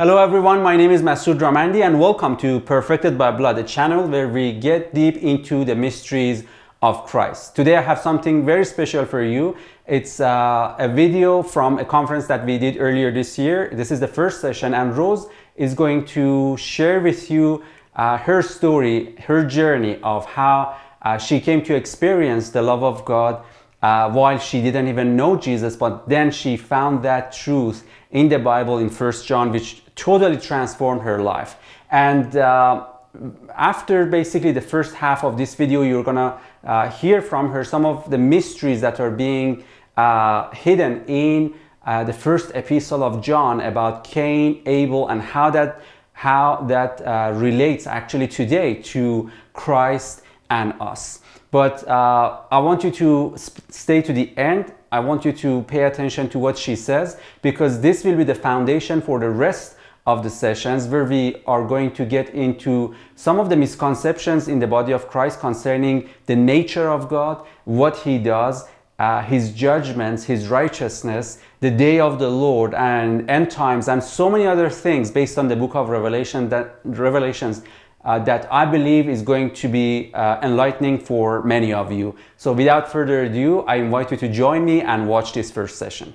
Hello everyone, my name is Masood Ramandi and welcome to Perfected by Blood, a channel where we get deep into the mysteries of Christ. Today I have something very special for you. It's uh, a video from a conference that we did earlier this year. This is the first session and Rose is going to share with you uh, her story, her journey of how uh, she came to experience the love of God uh, while she didn't even know Jesus, but then she found that truth in the Bible in First John, which totally transformed her life. And uh, after basically the first half of this video, you're gonna uh, hear from her some of the mysteries that are being uh, hidden in uh, the first epistle of John about Cain, Abel, and how that how that uh, relates actually today to Christ and us. But uh, I want you to stay to the end. I want you to pay attention to what she says because this will be the foundation for the rest of the sessions where we are going to get into some of the misconceptions in the body of Christ concerning the nature of God, what he does, uh, his judgments, his righteousness, the day of the Lord and end times and so many other things based on the book of Revelation that Revelations uh, that I believe is going to be uh, enlightening for many of you. So without further ado, I invite you to join me and watch this first session.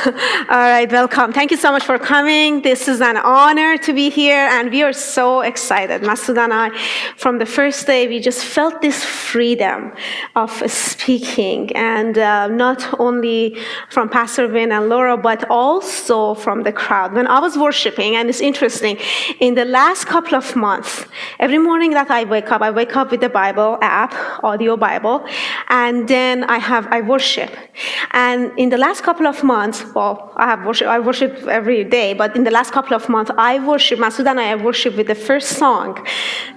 All right, welcome. Thank you so much for coming. This is an honor to be here, and we are so excited. Masood and I, from the first day, we just felt this freedom of speaking, and uh, not only from Pastor Vin and Laura, but also from the crowd. When I was worshiping, and it's interesting, in the last couple of months, every morning that I wake up, I wake up with the Bible app, audio Bible, and then I have I worship. And in the last couple of months, well, I have worship, I worship every day, but in the last couple of months, I worship, Masood and I worship with the first song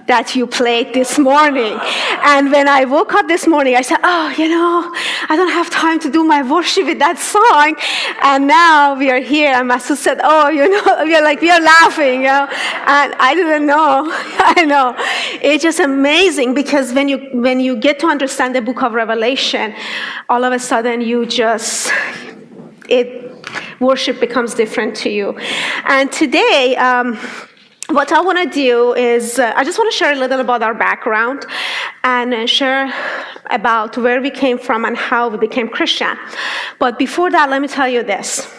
that you played this morning. And when I woke up this morning, I said, oh, you know, I don't have time to do my worship with that song. And now we are here, and Masood said, oh, you know, we are like, we are laughing, you know. And I didn't know, I know. It's just amazing because when you, when you get to understand the book of Revelation, all of a sudden you just, it, worship becomes different to you. And today, um, what I want to do is, uh, I just want to share a little about our background and share about where we came from and how we became Christian. But before that, let me tell you this.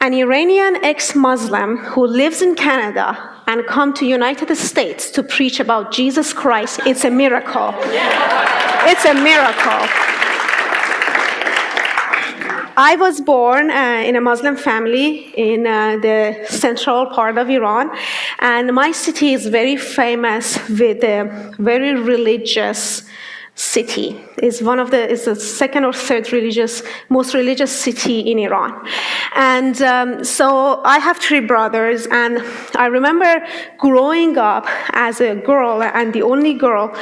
An Iranian ex-Muslim who lives in Canada and come to United States to preach about Jesus Christ, it's a miracle. It's a miracle. I was born uh, in a Muslim family in uh, the central part of Iran, and my city is very famous with a very religious city. It's one of the, it's the second or third religious, most religious city in Iran. And um, so I have three brothers, and I remember growing up as a girl and the only girl,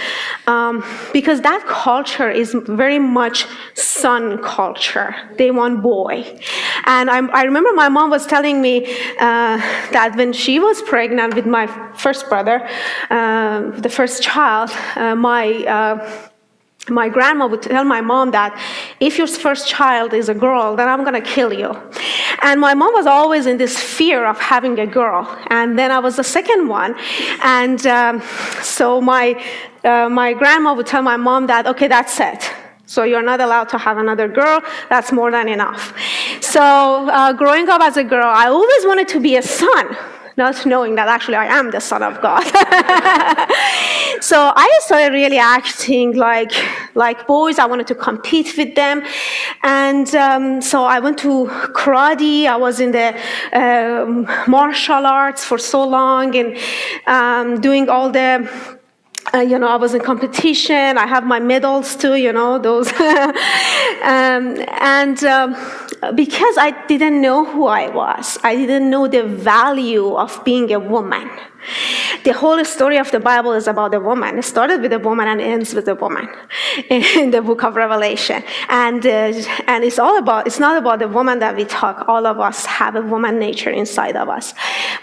um, because that culture is very much son culture. They want boy. And I, I remember my mom was telling me uh, that when she was pregnant with my first brother, uh, the first child, uh, my uh, my grandma would tell my mom that if your first child is a girl, then I'm going to kill you. And my mom was always in this fear of having a girl. And then I was the second one. And um, so my, uh, my grandma would tell my mom that, okay, that's it. So you're not allowed to have another girl. That's more than enough. So uh, growing up as a girl, I always wanted to be a son not knowing that actually I am the Son of God. so I started really acting like, like boys. I wanted to compete with them. And um, so I went to karate. I was in the um, martial arts for so long and um, doing all the uh, you know, I was in competition. I have my medals too, you know, those. um, and um, Uh, because I didn't know who I was, I didn't know the value of being a woman. The whole story of the Bible is about a woman. It started with a woman and ends with a woman in the book of Revelation. And, uh, and it's all about, it's not about the woman that we talk. All of us have a woman nature inside of us.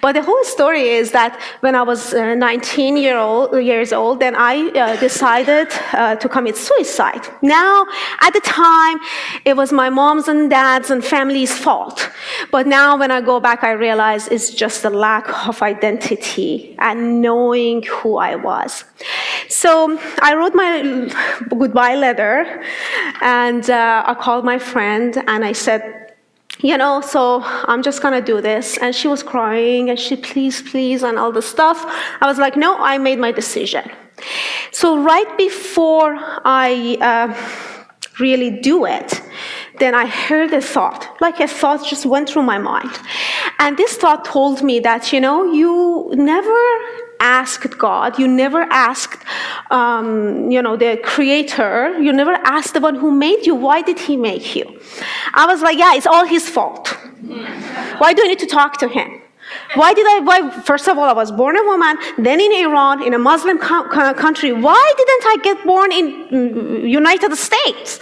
But the whole story is that when I was uh, 19 year old, years old, then I uh, decided uh, to commit suicide. Now, at the time, it was my mom's and dad's and family's fault. But now when I go back, I realize it's just a lack of identity and knowing who I was. So I wrote my goodbye letter and uh, I called my friend and I said, you know, so I'm just gonna do this. And she was crying and she, please, please, and all the stuff. I was like, no, I made my decision. So right before I uh, really do it, then I heard a thought, like a thought just went through my mind. And this thought told me that, you know, you never asked God, you never asked, um, you know, the creator, you never asked the one who made you, why did he make you? I was like, yeah, it's all his fault. why do I need to talk to him? Why did I, why, first of all, I was born a woman, then in Iran, in a Muslim co country. Why didn't I get born in mm, United States?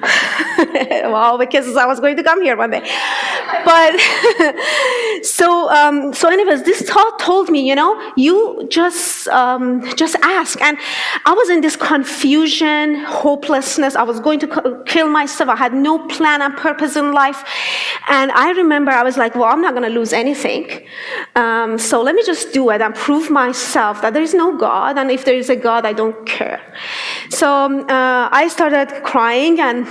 well, because I was going to come here one day. But so, um, so anyways, this thought told me, you know, you just, um, just ask. And I was in this confusion, hopelessness. I was going to kill myself. I had no plan and purpose in life. And I remember I was like, well, I'm not going to lose anything. Um, so let me just do it and prove myself that there is no God. And if there is a God, I don't care. So um, uh, I started crying and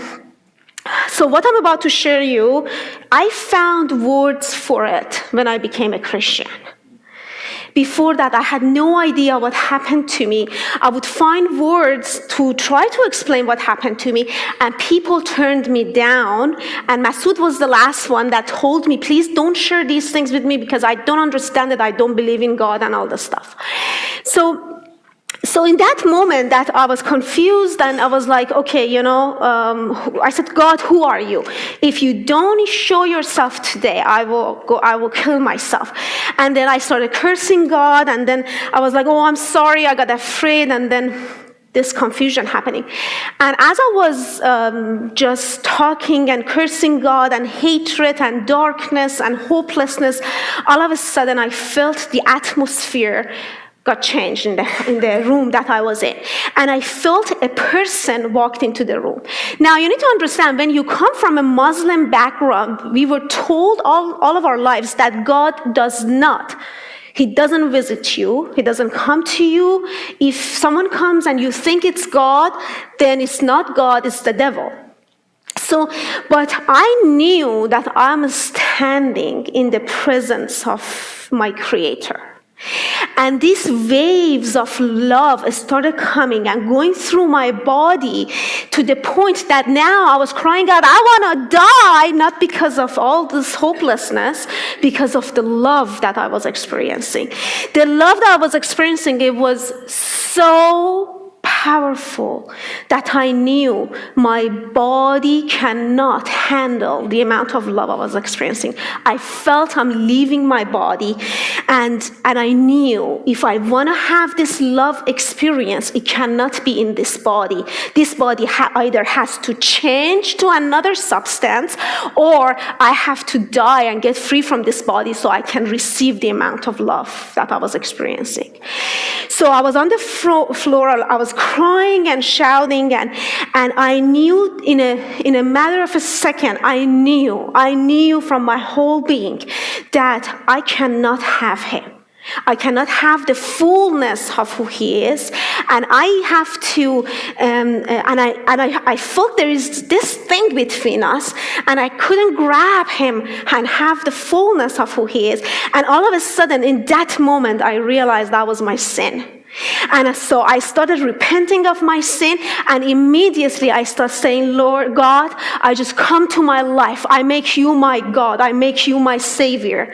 so what I'm about to share you, I found words for it when I became a Christian. Before that, I had no idea what happened to me. I would find words to try to explain what happened to me, and people turned me down. And Masood was the last one that told me, please don't share these things with me because I don't understand it, I don't believe in God and all this stuff. So so in that moment that I was confused and I was like, okay, you know, um, I said, God, who are you? If you don't show yourself today, I will go, I will kill myself. And then I started cursing God and then I was like, oh, I'm sorry, I got afraid and then this confusion happening. And as I was um, just talking and cursing God and hatred and darkness and hopelessness, all of a sudden I felt the atmosphere got changed in the, in the room that I was in. And I felt a person walked into the room. Now, you need to understand, when you come from a Muslim background, we were told all, all of our lives that God does not. He doesn't visit you. He doesn't come to you. If someone comes and you think it's God, then it's not God, it's the devil. So, but I knew that I'm standing in the presence of my creator. And these waves of love started coming and going through my body to the point that now I was crying out, I want to die, not because of all this hopelessness, because of the love that I was experiencing. The love that I was experiencing, it was so powerful that I knew my body cannot handle the amount of love I was experiencing. I felt I'm leaving my body and, and I knew if I want to have this love experience, it cannot be in this body. This body ha either has to change to another substance or I have to die and get free from this body so I can receive the amount of love that I was experiencing. So I was on the floor, I was crying and shouting and, and I knew in a, in a matter of a second, I knew, I knew from my whole being that I cannot have him. I cannot have the fullness of who he is, and I have to, um, uh, and, I, and I, I felt there is this thing between us, and I couldn't grab him and have the fullness of who he is. And all of a sudden, in that moment, I realized that was my sin. And so I started repenting of my sin, and immediately I started saying, Lord God, I just come to my life. I make you my God. I make you my Savior.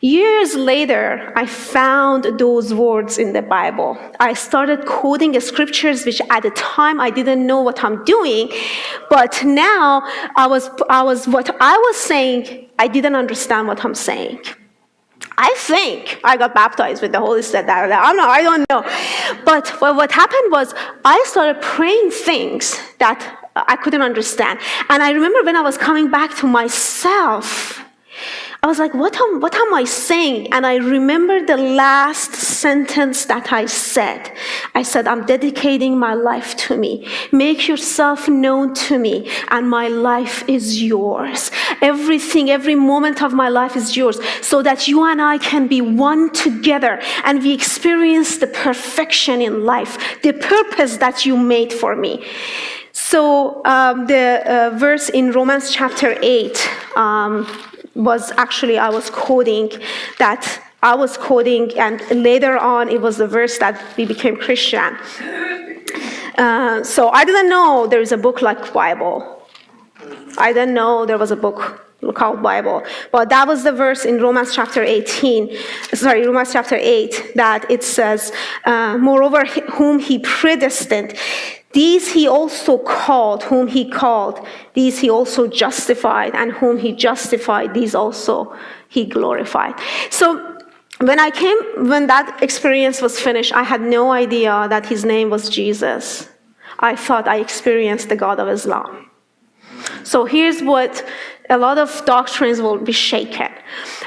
Years later, I found those words in the Bible. I started quoting the scriptures, which at the time I didn't know what I'm doing, but now I was, I was what I was saying, I didn't understand what I'm saying. I think I got baptized with the Holy Spirit. I'm not, I don't know. But what happened was I started praying things that I couldn't understand. And I remember when I was coming back to myself, I was like, what am, what am I saying? And I remember the last sentence that I said. I said, I'm dedicating my life to me. Make yourself known to me, and my life is yours. Everything, every moment of my life is yours, so that you and I can be one together and we experience the perfection in life, the purpose that you made for me. So um, the uh, verse in Romans chapter 8, um, was actually, I was quoting that I was quoting, and later on it was the verse that we became Christian. Uh, so I didn't know there is a book like Bible. I didn't know there was a book called Bible. But that was the verse in Romans chapter 18, sorry, Romans chapter 8, that it says, uh, Moreover, whom he predestined, these he also called, whom he called. These he also justified, and whom he justified, these also he glorified. So when I came, when that experience was finished, I had no idea that his name was Jesus. I thought I experienced the God of Islam. So here's what a lot of doctrines will be shaken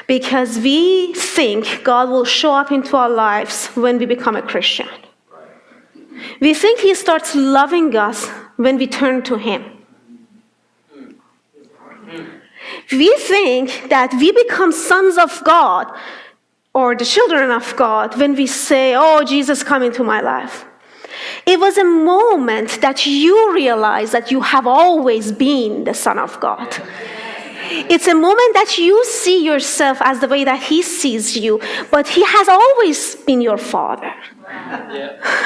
because we think God will show up into our lives when we become a Christian. We think He starts loving us when we turn to Him. We think that we become sons of God or the children of God when we say, Oh, Jesus, come into my life. It was a moment that you realize that you have always been the Son of God. It's a moment that you see yourself as the way that He sees you, but He has always been your Father. Yeah.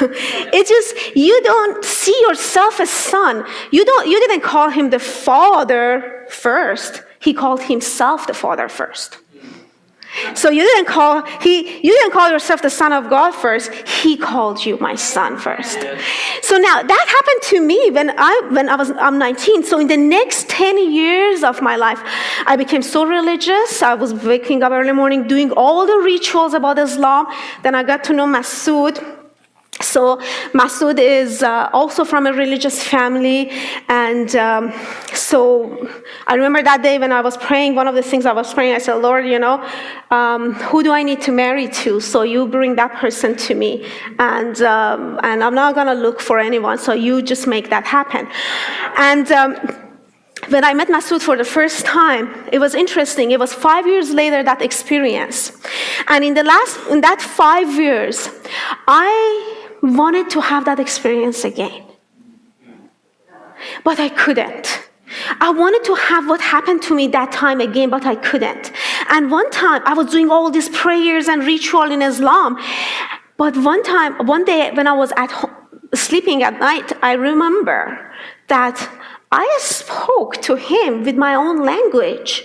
it's just you don't see yourself as son. You don't you didn't call him the father first. He called himself the father first. So you didn't call he you didn't call yourself the son of God first. He called you my son first. So now that happened to me when I when I was I'm 19. So in the next 10 years of my life, I became so religious. I was waking up early morning doing all the rituals about Islam. Then I got to know Masood so Masood is uh, also from a religious family, and um, so I remember that day when I was praying. One of the things I was praying, I said, "Lord, you know, um, who do I need to marry to? So you bring that person to me, and um, and I'm not gonna look for anyone. So you just make that happen." And um, when I met Masood for the first time, it was interesting. It was five years later that experience, and in the last in that five years, I wanted to have that experience again. But I couldn't. I wanted to have what happened to me that time again, but I couldn't. And one time I was doing all these prayers and ritual in Islam. But one time, one day when I was at home, sleeping at night, I remember that I spoke to him with my own language.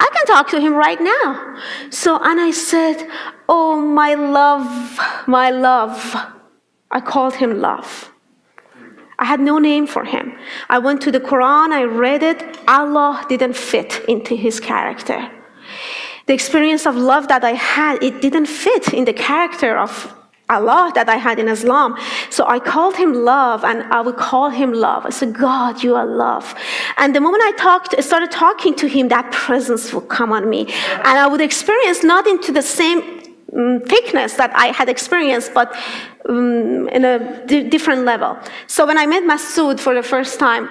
I can talk to him right now. So, and I said, Oh, my love, my love. I called him love. I had no name for him. I went to the Quran, I read it. Allah didn't fit into his character. The experience of love that I had, it didn't fit in the character of Allah that I had in Islam. So I called him love and I would call him love. I said, God, you are love. And the moment I talked, started talking to him, that presence would come on me. And I would experience not into the same um, thickness that I had experienced, but um, in a different level. So when I met Masood for the first time,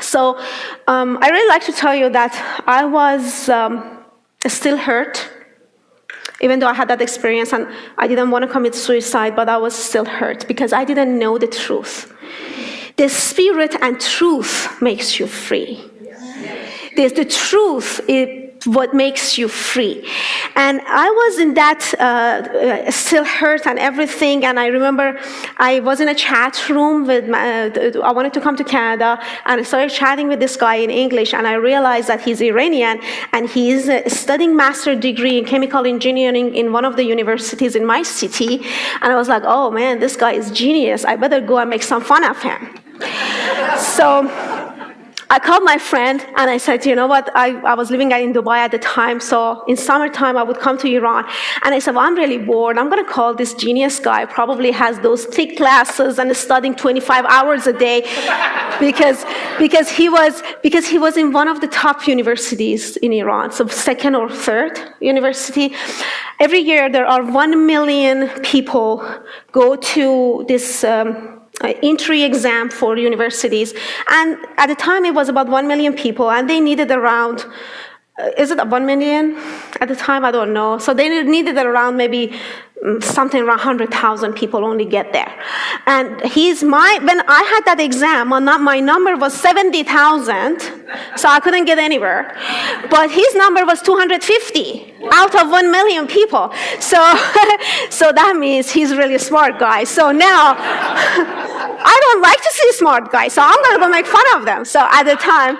so um, I really like to tell you that I was um, still hurt even though I had that experience and I didn't want to commit suicide, but I was still hurt because I didn't know the truth. The spirit and truth makes you free. There's the truth, it what makes you free. And I was in that, uh, uh, still hurt and everything. And I remember I was in a chat room with, my, uh, I wanted to come to Canada and I started chatting with this guy in English. And I realized that he's Iranian and he's uh, studying master degree in chemical engineering in one of the universities in my city. And I was like, oh man, this guy is genius. I better go and make some fun of him. so, I called my friend and I said, you know what? I, I was living in Dubai at the time, so in summertime I would come to Iran. And I said, well, I'm really bored. I'm going to call this genius guy. Probably has those thick glasses and is studying 25 hours a day because, because, he was, because he was in one of the top universities in Iran, so second or third university. Every year there are 1 million people go to this um, entry exam for universities. And at the time, it was about 1 million people, and they needed around, is it 1 million at the time? I don't know. So they needed around maybe mm, something around 100,000 people only get there. And he's my, when I had that exam, my number was 70,000, so I couldn't get anywhere. But his number was 250 out of 1 million people. So, so that means he's really smart guy. So now, I don't like to see smart guys, so I'm gonna go make fun of them. So at the time,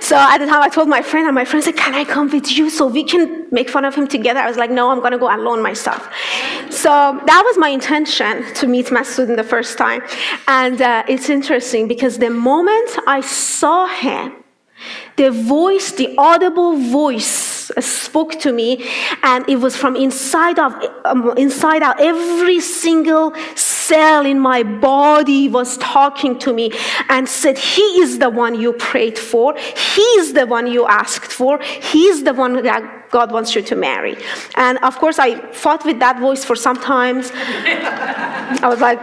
so at the time I told my friend, and my friend said, can I come with you so we can make fun of him together? I was like, no, I'm gonna go alone myself. So that was my intention to meet Masood the first time. And uh, it's interesting because the moment I saw him, the voice, the audible voice spoke to me and it was from inside of um, inside out every single cell in my body was talking to me and said, He is the one you prayed for. He is the one you asked for. He is the one that God wants you to marry. And of course, I fought with that voice for some times. I was like,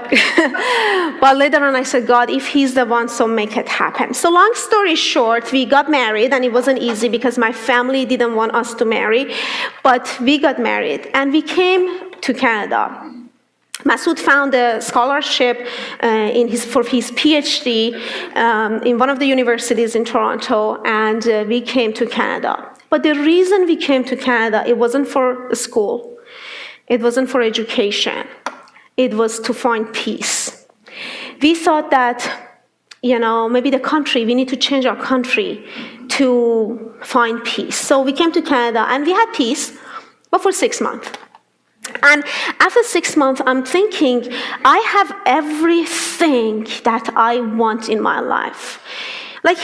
but later on, I said, God, if He's the one, so make it happen. So, long story short, we got married, and it wasn't easy because my family didn't want us to marry, but we got married, and we came to Canada. Masood found a scholarship uh, his, for his PhD um, in one of the universities in Toronto, and uh, we came to Canada. But the reason we came to Canada, it wasn't for school, it wasn't for education, it was to find peace. We thought that, you know, maybe the country, we need to change our country to find peace. So we came to Canada and we had peace, but for six months. And after six months, I'm thinking, I have everything that I want in my life. Like,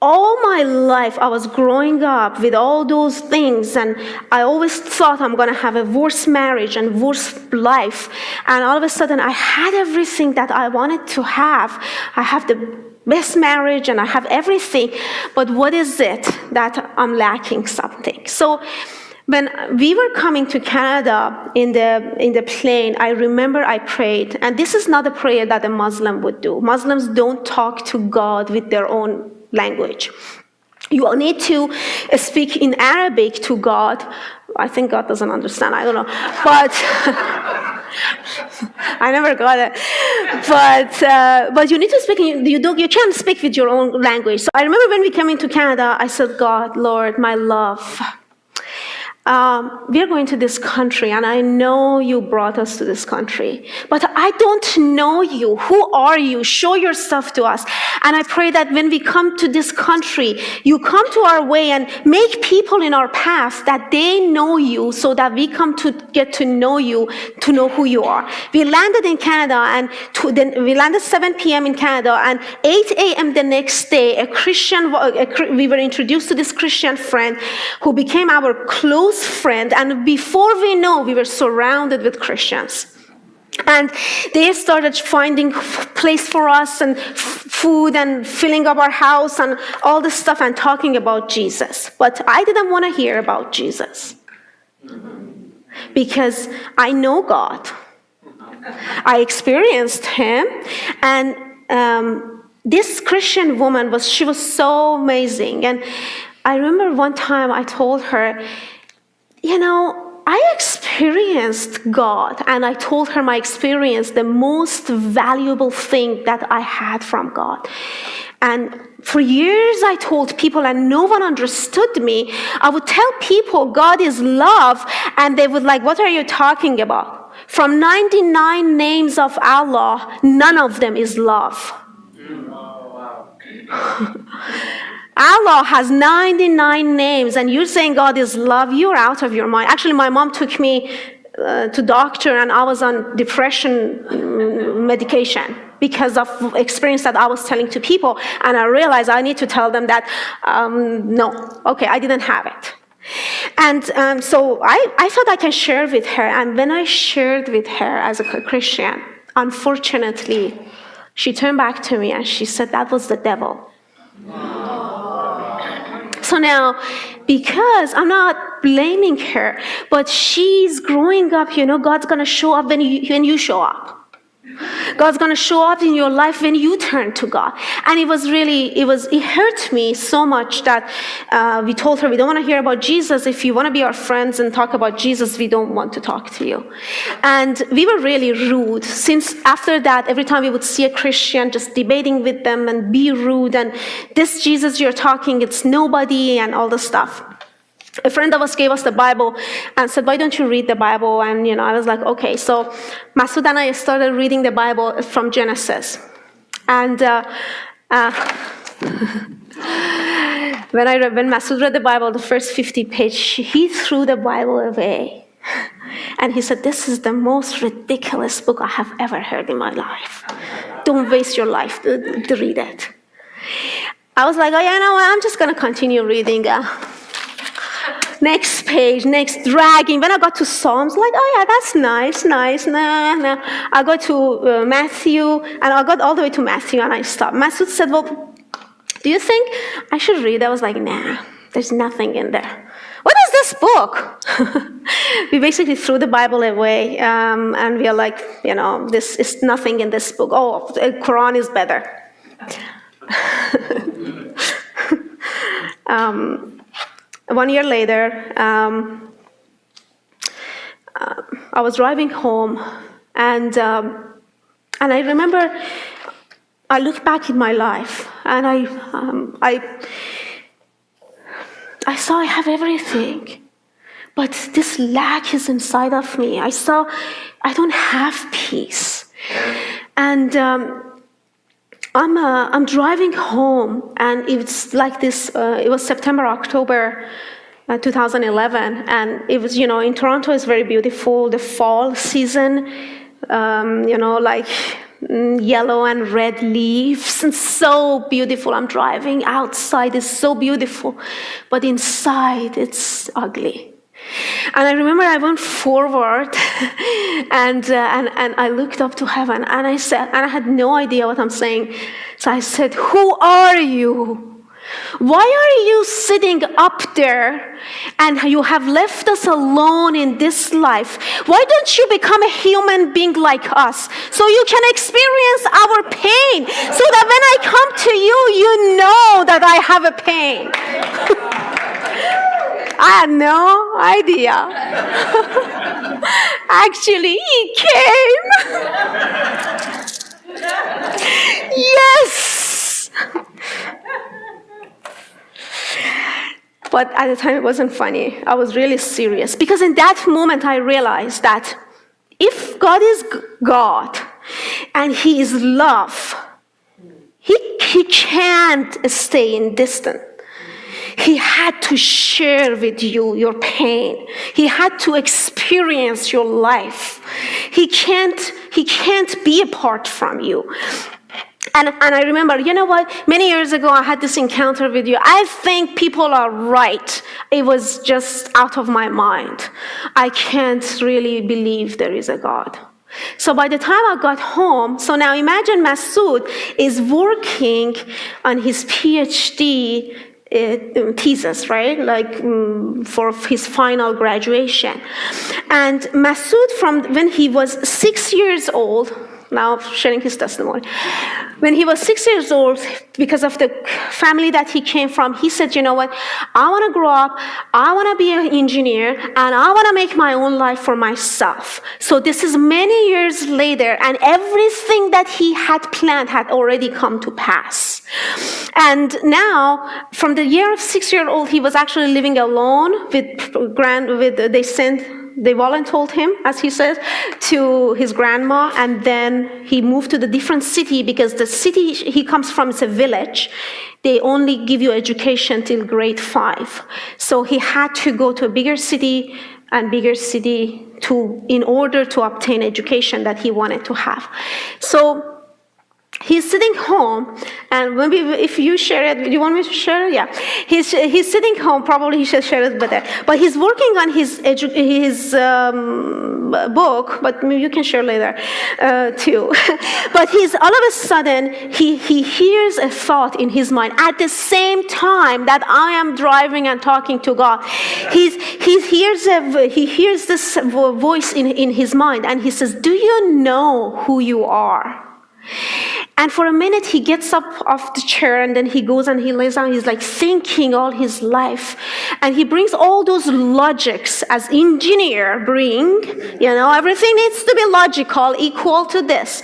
all my life, I was growing up with all those things, and I always thought I'm gonna have a worse marriage and worse life. And all of a sudden, I had everything that I wanted to have. I have the best marriage and I have everything, but what is it that I'm lacking something? So when we were coming to Canada in the, in the plane, I remember I prayed, and this is not a prayer that a Muslim would do. Muslims don't talk to God with their own language. You need to speak in Arabic to God. I think God doesn't understand, I don't know. But I never got it. But, uh, but you need to speak, you, don't, you can't speak with your own language. So I remember when we came into Canada, I said, God, Lord, my love, um, we are going to this country, and I know you brought us to this country, but I don't know you. Who are you? Show yourself to us. And I pray that when we come to this country, you come to our way and make people in our path that they know you so that we come to get to know you, to know who you are. We landed in Canada, and to, then we landed 7 p.m. in Canada, and 8 a.m. the next day, a Christian, a, we were introduced to this Christian friend who became our close close friend, and before we know, we were surrounded with Christians. And they started finding place for us and food and filling up our house and all this stuff and talking about Jesus. But I didn't want to hear about Jesus because I know God. I experienced Him, and um, this Christian woman was she was so amazing. And I remember one time I told her, you know, I experienced God, and I told her my experience, the most valuable thing that I had from God. And for years, I told people, and no one understood me. I would tell people God is love, and they would like, What are you talking about? From 99 names of Allah, none of them is love. Oh, wow. Allah has 99 names and you're saying God is love, you're out of your mind. Actually, my mom took me uh, to doctor and I was on depression mm, medication because of experience that I was telling to people. And I realized I need to tell them that, um, no, okay, I didn't have it. And um, so I, I thought I can share with her. And when I shared with her as a Christian, unfortunately, she turned back to me and she said, That was the devil. So now, because I'm not blaming her, but she's growing up, you know, God's gonna show up when you, when you show up. God's going to show up in your life when you turn to God. And it was really, it was, it hurt me so much that uh, we told her, we don't want to hear about Jesus. If you want to be our friends and talk about Jesus, we don't want to talk to you. And we were really rude. Since after that, every time we would see a Christian, just debating with them and be rude and this Jesus you're talking, it's nobody and all the stuff a friend of us gave us the Bible and said, Why don't you read the Bible? And you know, I was like, okay. So Masood and I started reading the Bible from Genesis. And uh, uh, when I read, when Masood read the Bible, the first 50 page, he threw the Bible away. And he said, This is the most ridiculous book I have ever heard in my life. Don't waste your life to, to read it. I was like, Oh, yeah, no, I'm just going to continue reading. Uh, next page, next dragging. When I got to Psalms, like, oh yeah, that's nice, nice. Nah, nah. I got to uh, Matthew, and I got all the way to Matthew, and I stopped. Matthew said, well, do you think I should read? I was like, nah, there's nothing in there. What is this book? we basically threw the Bible away, um, and we are like, you know, this is nothing in this book. Oh, the Quran is better. um, one year later, um, uh, I was driving home, and um, and I remember I look back in my life, and I um, I I saw I have everything, but this lack is inside of me. I saw I don't have peace, and. I'm, uh, I'm driving home, and it's like this. Uh, it was September, October, uh, 2011, and it was, you know, in Toronto, it's very beautiful. The fall season, um, you know, like mm, yellow and red leaves, and so beautiful. I'm driving outside; it's so beautiful, but inside, it's ugly. And I remember I went forward and, uh, and, and I looked up to heaven and I said, and I had no idea what I'm saying. So I said, Who are you? Why are you sitting up there and you have left us alone in this life? Why don't you become a human being like us so you can experience our pain so that when I come to you, you know that I have a pain? I had no idea. Actually, he came. yes. But at the time, it wasn't funny. I was really serious. Because in that moment, I realized that if God is God and He is love, He, he can't stay in distance. He had to share with you your pain. He had to experience your life. He can't, he can't be apart from you. And, and I remember, you know what? Many years ago, I had this encounter with you. I think people are right. It was just out of my mind. I can't really believe there is a God. So by the time I got home, so now imagine Masood is working on his PhD thesis, right? Like um, for his final graduation. And Masood, from when he was six years old, now sharing his testimony. When he was six years old, because of the family that he came from, he said, You know what? I want to grow up, I want to be an engineer, and I want to make my own life for myself. So this is many years later, and everything that he had planned had already come to pass. And now, from the year of six year old, he was actually living alone with grand, with, they sent they volunteered him, as he says, to his grandma, and then he moved to the different city because the city he comes from is a village. They only give you education till grade five. So he had to go to a bigger city and bigger city to in order to obtain education that he wanted to have. So he's sitting home, and maybe if you share it, do you want me to share it? Yeah. He's, he's sitting home, probably he should share it better. But he's working on his, his um, book, but you can share later uh, too. but he's all of a sudden, he, he hears a thought in his mind at the same time that I am driving and talking to God. He's, he, hears a, he hears this voice in, in his mind, and he says, Do you know who you are? And for a minute, he gets up off the chair and then he goes and he lays down. He's like thinking all his life. And he brings all those logics as engineer bring, you know, everything needs to be logical, equal to this.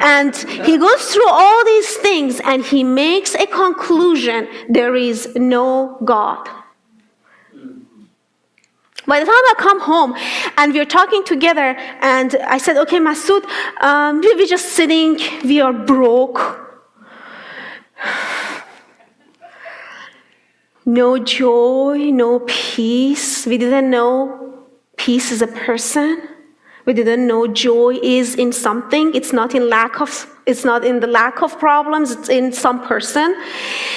And he goes through all these things and he makes a conclusion there is no God. By the time I come home and we're talking together, and I said, Okay, Masood, um, we, we're just sitting, we are broke. No joy, no peace. We didn't know peace is a person. We didn't know joy is in something. It's not in lack of it's not in the lack of problems, it's in some person.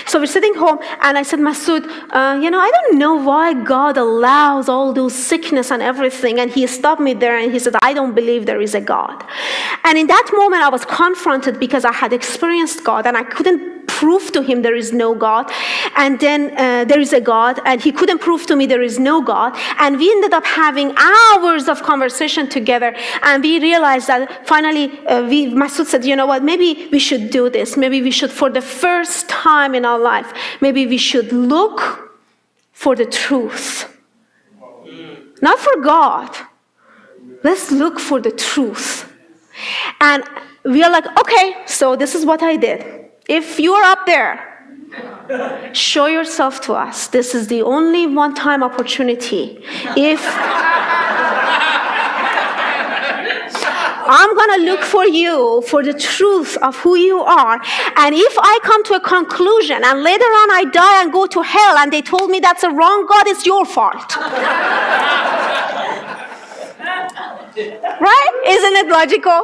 So we're sitting home, and I said, Masood, uh, you know, I don't know why God allows all those sickness and everything. And he stopped me there and he said, I don't believe there is a God. And in that moment, I was confronted because I had experienced God and I couldn't prove to him there is no God. And then uh, there is a God, and he couldn't prove to me there is no God. And we ended up having hours of conversation together. And we realized that finally, uh, we, Masood said, you know what, maybe we should do this. Maybe we should, for the first time in our life, maybe we should look for the truth. Not for God. Let's look for the truth. And we are like, okay, so this is what I did. If you're up there, show yourself to us. This is the only one time opportunity. If I'm going to look for you for the truth of who you are. And if I come to a conclusion and later on I die and go to hell and they told me that's a wrong God, it's your fault. right? Isn't it logical?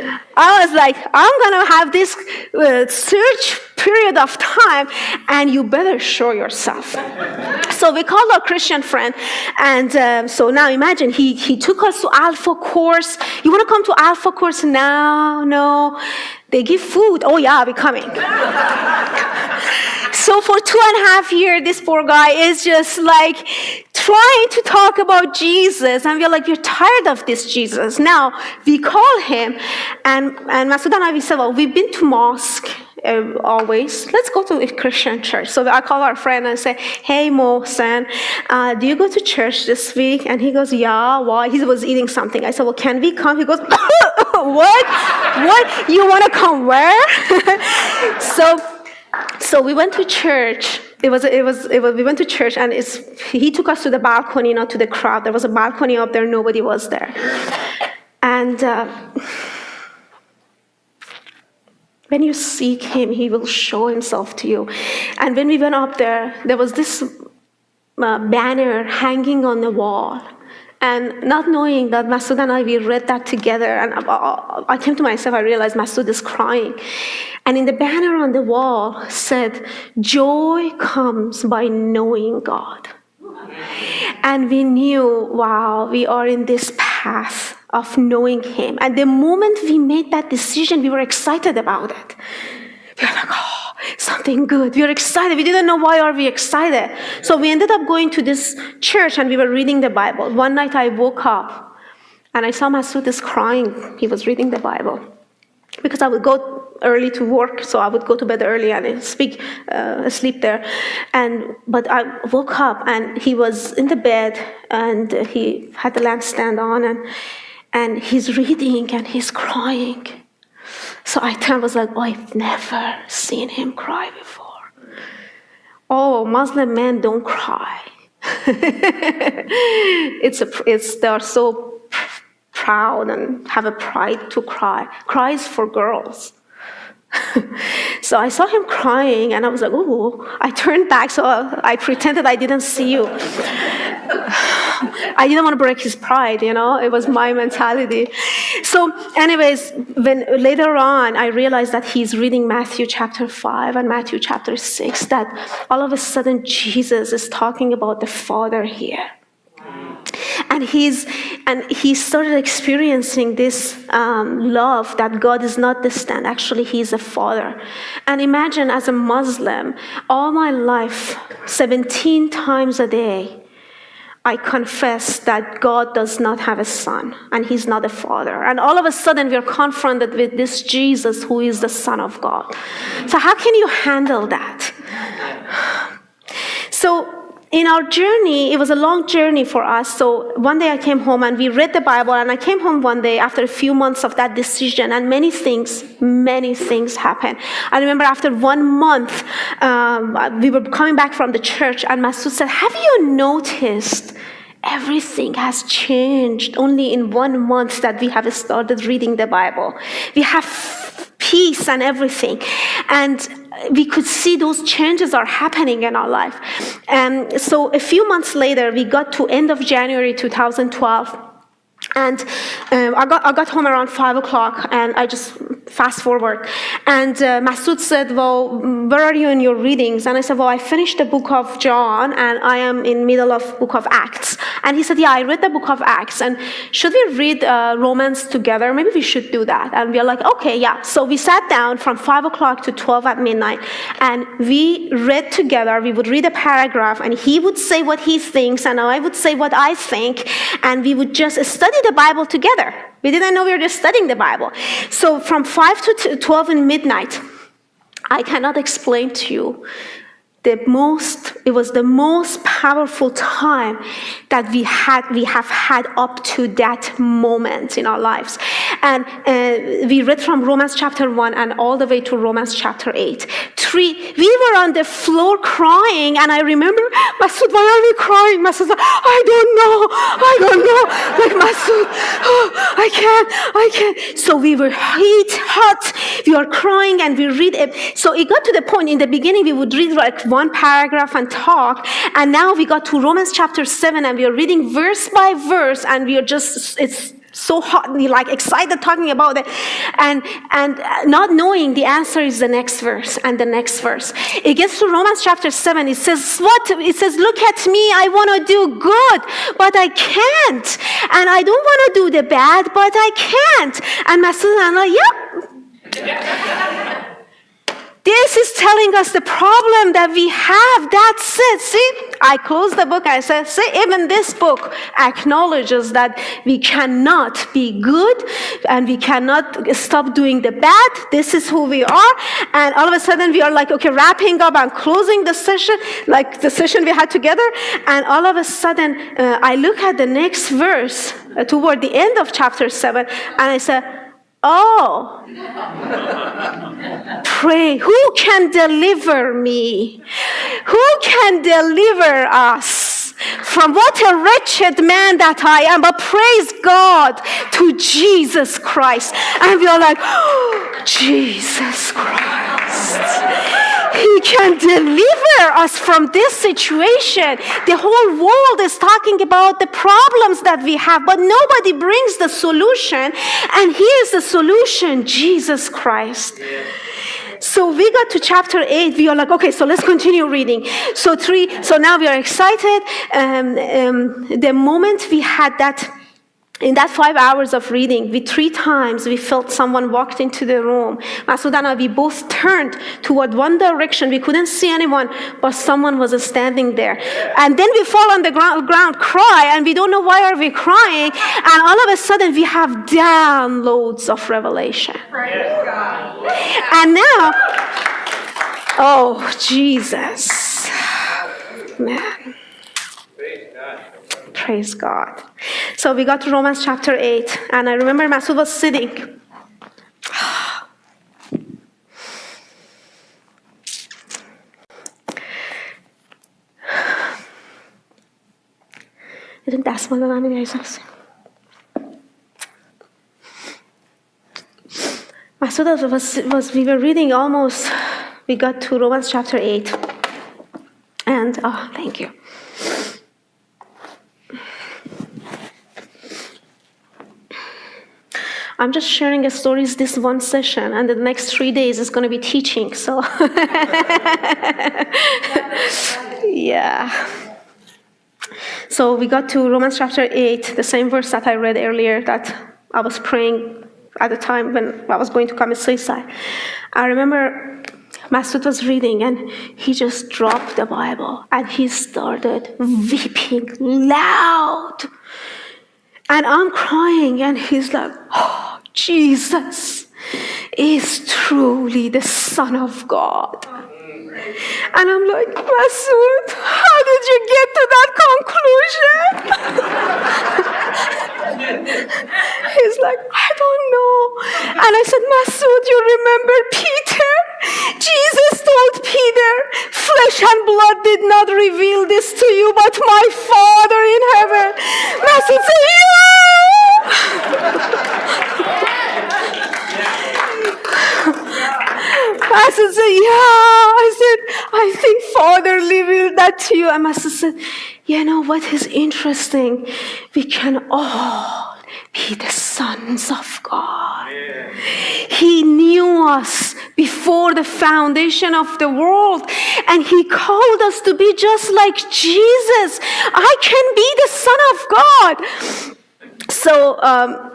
I was like, I'm going to have this uh, search period of time, and you better show yourself. so we called our Christian friend, and um, so now imagine he, he took us to Alpha Course. You want to come to Alpha Course now? No. They give food. Oh, yeah, we're coming. so for two and a half years, this poor guy is just like trying to talk about Jesus. And we're like, you're tired of this Jesus. Now we call him, and, and Masood and I, we said, well, we've been to mosque. Uh, always, let's go to a Christian church. So I call our friend and say, Hey, Mohsen, uh, do you go to church this week? And he goes, Yeah, why? He was eating something. I said, Well, can we come? He goes, What? What? You want to come where? so, so we went to church it was, it was, it was, we went to church and it's, he took us to the balcony, not to the crowd. There was a balcony up there, nobody was there. And uh, when you seek him, he will show himself to you. And when we went up there, there was this uh, banner hanging on the wall. And not knowing that Masood and I, we read that together, and I came to myself, I realized Masood is crying. And in the banner on the wall said, Joy comes by knowing God. And we knew, wow, we are in this path of knowing Him. And the moment we made that decision, we were excited about it. We were like, oh, something good. We were excited. We didn't know why are we excited. So we ended up going to this church and we were reading the Bible. One night I woke up and I saw Masood is crying. He was reading the Bible. Because I would go early to work, so I would go to bed early and speak, uh, sleep there. And but I woke up and he was in the bed and he had the lampstand on and and he's reading and he's crying. So I turned was like, oh, I've never seen him cry before. Oh, Muslim men don't cry. it's a, it's, they're so proud and have a pride to cry. Cries for girls. so I saw him crying and I was like, oh, I turned back, so I pretended I didn't see you. I didn't want to break his pride, you know, it was my mentality. So, anyways, when later on I realized that he's reading Matthew chapter 5 and Matthew chapter 6, that all of a sudden Jesus is talking about the Father here and he's and he started experiencing this um, love that god is not distant actually he's a father and imagine as a muslim all my life 17 times a day I confess that God does not have a son and he's not a father. And all of a sudden, we're confronted with this Jesus who is the Son of God. So, how can you handle that? So, in our journey, it was a long journey for us. So one day I came home and we read the Bible, and I came home one day after a few months of that decision, and many things, many things happened. I remember after one month, um, we were coming back from the church, and Masood said, Have you noticed? Everything has changed only in one month that we have started reading the Bible. We have peace and everything. And we could see those changes are happening in our life. And so a few months later, we got to end of January 2012 and um, I, got, I got home around 5 o'clock and I just fast forward. And uh, Masood said, well, where are you in your readings? And I said, well, I finished the book of John and I am in middle of book of Acts. And he said, yeah, I read the book of Acts. And should we read uh, Romans together? Maybe we should do that. And we are like, okay, yeah. So we sat down from 5 o'clock to 12 at midnight and we read together. We would read a paragraph and he would say what he thinks and I would say what I think. And we would just study the Bible together. We didn't know we were just studying the Bible. So from 5 to 12 in midnight, I cannot explain to you the most it was the most powerful time that we had we have had up to that moment in our lives and uh, we read from romans chapter 1 and all the way to romans chapter 8 three we were on the floor crying and i remember masood why are we crying? Masood i don't know. I don't know. Like masood oh, i can't. I can't. So we were heat hot. We are crying and we read it. So it got to the point in the beginning we would read like one paragraph and talk. And now we got to Romans chapter 7 and we are reading verse by verse and we are just, it's so hotly like excited talking about it. And and not knowing the answer is the next verse and the next verse. It gets to romans chapter 7 it says what? It says look at me. I want to do good but i can't. And i don't want to do the bad but i can't. And my son i'm like yep this is telling us the problem that we have. That's it. See, I closed the book. I said, see, even this book acknowledges that we cannot be good and we cannot stop doing the bad. This is who we are. And all of a sudden we are like, okay, wrapping up and closing the session, like the session we had together. And all of a sudden uh, I look at the next verse uh, toward the end of chapter seven and I said, Oh, pray. Who can deliver me? Who can deliver us from what a wretched man that I am? But praise God to Jesus Christ. And we are like, oh, Jesus Christ. He can deliver us from this situation. The whole world is talking about the problems that we have, but nobody brings the solution. And here's the solution Jesus Christ. So we got to chapter 8. We are like, okay, so let's continue reading. So, three, so now we are excited. Um, um, the moment we had that in that five hours of reading, we three times we felt someone walked into the room. and Masudana, we both turned toward one direction. We couldn't see anyone, but someone was standing there. And then we fall on the ground, ground cry, and we don't know why are we crying. And all of a sudden, we have downloads of revelation. And now, oh Jesus, man. Praise God. So we got to Romans chapter 8, and I remember Masood was sitting. یه دستمال به من میدهی Masood was, was, we were reading almost, we got to Romans chapter 8. And, oh, thank you. I'm just sharing a stories this one session, and the next three days is going to be teaching. So, yeah. So we got to Romans chapter 8, the same verse that I read earlier that I was praying at the time when I was going to commit suicide. I remember Masood was reading and he just dropped the Bible and he started weeping loud. And I'm crying and he's like, oh, Jesus is truly the Son of God. And I'm like, Masood, how did you get to that conclusion? He's like, I don't know. And I said, Masood, you remember Peter? Jesus told Peter, flesh and blood did not reveal this to you, but my Father in heaven. Masood said, yeah. I said, yeah. I said, I think Father revealed that to you. And Masood said, you know what is interesting? We can all be the sons of God. Yeah. He knew us before the foundation of the world, and He called us to be just like Jesus. I can be the Son of God. So, um,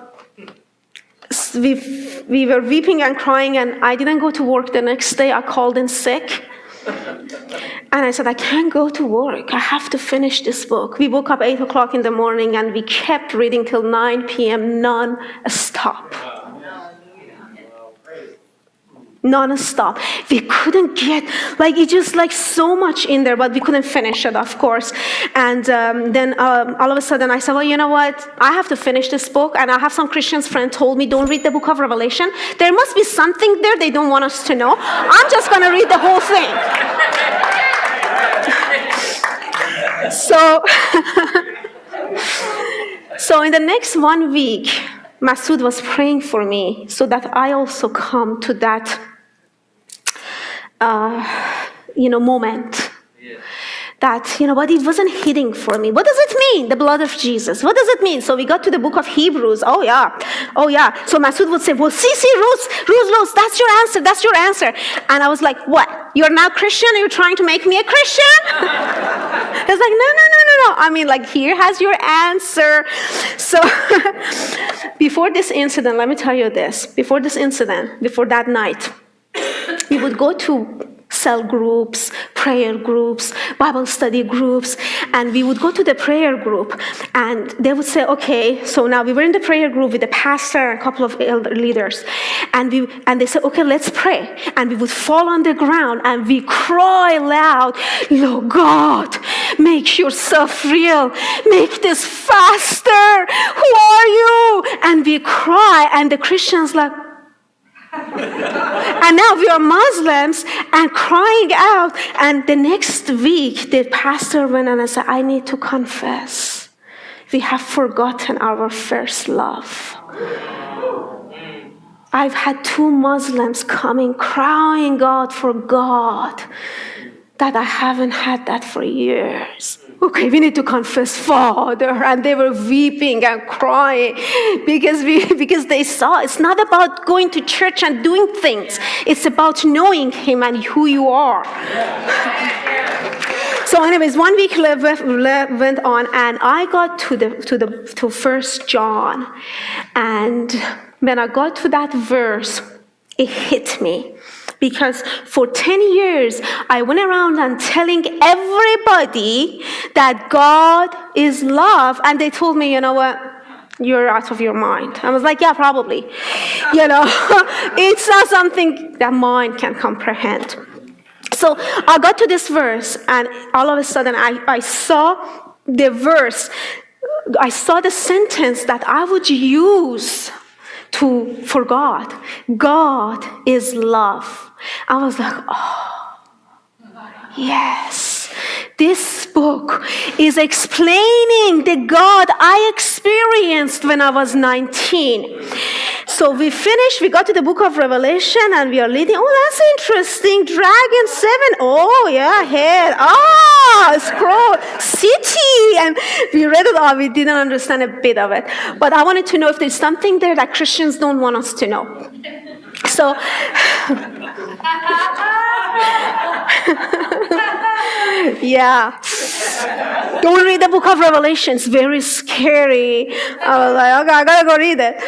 we, we were weeping and crying, and I didn't go to work the next day. I called in sick. And I said, I can't go to work. I have to finish this book. We woke up 8 o'clock in the morning and we kept reading till 9 p.m. non stop non-stop. We couldn't get like it just like so much in there but we couldn't finish it of course. And um, then um, all of a sudden i said well you know what? I have to finish this book and i have some christians friend told me don't read the book of revelation there must be something there they don't want us to know. I'm just going to read the whole thing. So so in the next one week Masood was praying for me so that I also come to that uh, you know, moment. Yeah. That, you know, but it wasn't hitting for me. What does it mean, the blood of Jesus? What does it mean? So we got to the book of Hebrews. Oh, yeah. Oh, yeah. So Masood would say, well, see, see, Ruth, Ruth, Ruth, that's your answer. That's your answer. And I was like, what? You're now Christian? Are you trying to make me a Christian? It's like, no, no, no, no, no. I mean, like, here has your answer. So before this incident, let me tell you this. Before this incident, before that night, we would go to cell groups, prayer groups, Bible study groups, and we would go to the prayer group and they would say, okay, so now we were in the prayer group with the pastor and a couple of elder leaders, and we and they said, okay, let's pray. And we would fall on the ground and we cry loud, Lord God, make yourself real, make this faster. Who are you? And we cry, and the Christians like, and now we are Muslims and crying out. And the next week, the pastor went and said, I need to confess. We have forgotten our first love. I've had two Muslims coming crying out for God that I haven't had that for years okay, we need to confess Father. And they were weeping and crying because, we, because they saw it's not about going to church and doing things, it's about knowing Him and who you are. so, anyways, one week went on, and I got to the to the to First John, and when I got to that verse, it hit me because for 10 years I went around and telling everybody that God is love, and they told me, you know what? You're out of your mind. I was like, yeah, probably. You know, it's not something that mind can comprehend. So I got to this verse, and all of a sudden I, I saw the verse, I saw the sentence that I would use to for God. God is love. I was like, oh, yes. This book is explaining the God I experienced when I was 19. So we finished, we got to the book of Revelation and we are leading. Oh, that's interesting. Dragon 7. Oh, yeah, head. Ah, yeah, scroll, city. And we read it all. We didn't understand a bit of it. But I wanted to know if there's something there that Christians don't want us to know. So, yeah. Don't read the book of Revelation. It's very scary. I was like, okay, I gotta go read it.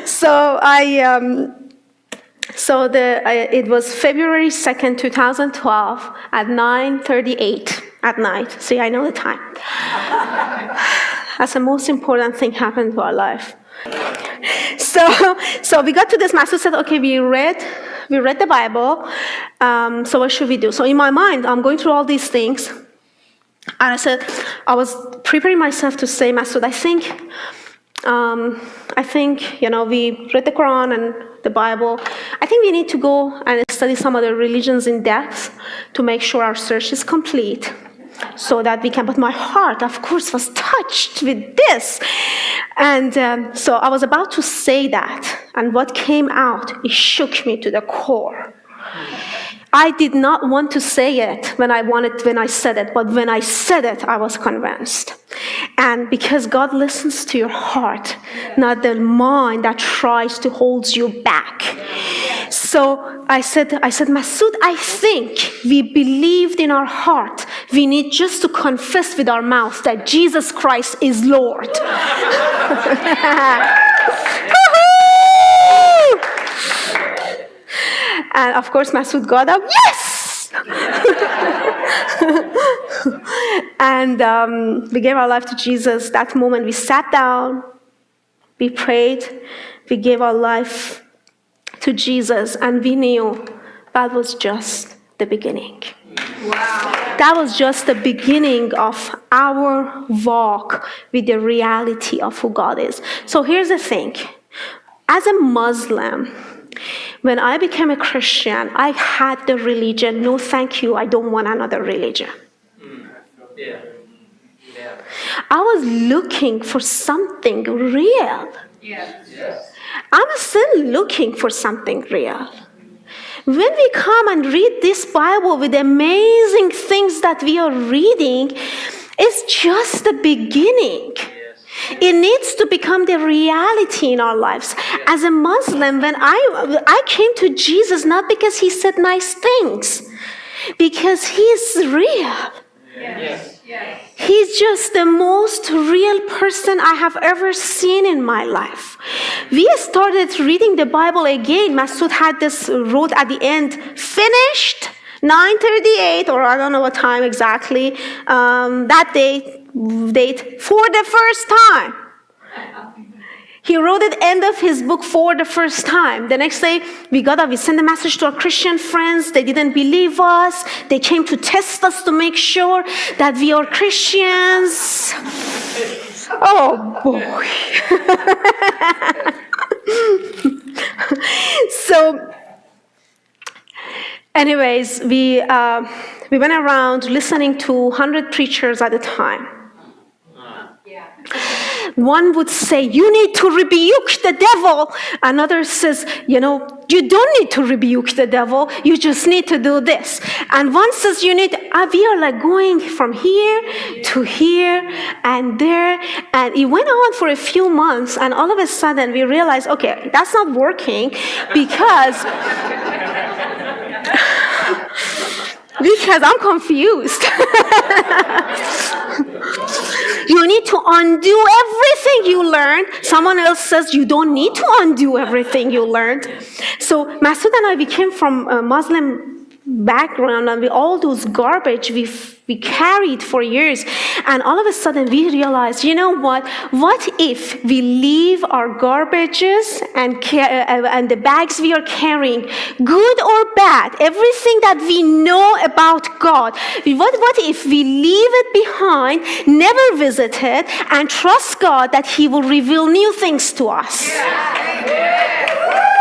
so I, um, so the, uh, it was February 2nd, 2012 at 9.38 at night. See, I know the time. That's the most important thing happened to our life. So, so we got to this Masood said, okay, we read, we read the Bible. Um, so what should we do? So in my mind, I'm going through all these things. And I said, I was preparing myself to say, Masood, I think, um, I think, you know, we read the Quran and the Bible. I think we need to go and study some other religions in depth to make sure our search is complete so that we can, but my heart, of course, was touched with this. And um, so I was about to say that, and what came out, it shook me to the core. I did not want to say it when I wanted when I said it, but when I said it, I was convinced. And because God listens to your heart, not the mind that tries to hold you back. So I said, I said, Masood, I think we believed in our heart. We need just to confess with our mouth that Jesus Christ is Lord. And of course, Masood got up, yes! and um, we gave our life to Jesus. That moment, we sat down, we prayed, we gave our life to Jesus, and we knew that was just the beginning. Wow. That was just the beginning of our walk with the reality of who God is. So here's the thing as a Muslim, when I became a Christian, I had the religion. No, thank you. I don't want another religion. Yeah. Yeah. I was looking for something real. Yes. I'm still looking for something real. When we come and read this Bible with amazing things that we are reading, it's just the beginning. It needs to become the reality in our lives. As a Muslim, when I, I came to Jesus not because he said nice things, because he is real. Yes. Yes. He's just the most real person I have ever seen in my life. We started reading the Bible again. Masood had this wrote at the end, finished 9:38, or I don't know what time exactly. Um, that day, date for the first time. He wrote at the end of his book for the first time. The next day, we got up, we sent a message to our Christian friends. They didn't believe us. They came to test us to make sure that we are Christians. Oh boy. so, anyways, we, uh, we went around listening to 100 preachers at a time. One would say, You need to rebuke the devil. Another says, You know, you don't need to rebuke the devil. You just need to do this. And one says, You need, uh, we are like going from here to here and there. And it went on for a few months. And all of a sudden, we realized, Okay, that's not working because. because I'm confused. you need to undo everything you learned. Someone else says you don't need to undo everything you learned. So Masood and I, we came from a Muslim background and with all those garbage we we carried for years. And all of a sudden we realized you know what? What if we leave our garbages and uh, and the bags we are carrying good or bad everything that we know about god what what if we leave it behind never visit it and trust god that he will reveal new things to us? Yeah.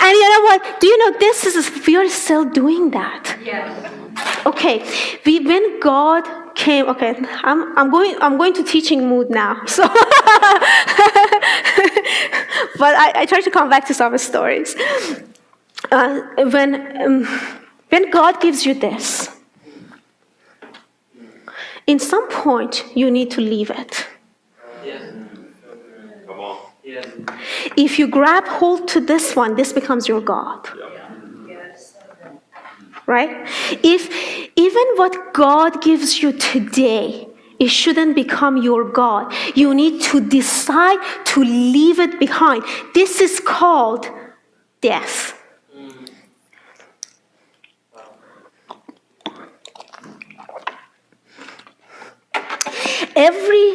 And you know what? Do you know this is we are still doing that. Yes. Okay. We when God came, okay, I'm I'm going I'm going to teaching mood now. So but I, I try to come back to some stories. Uh, when um, When God gives you this, in some point you need to leave it. On. If you grab hold to this one, this becomes your God. Right? If even what God gives you today, it shouldn't become your God. You need to decide to leave it behind. This is called death. Every,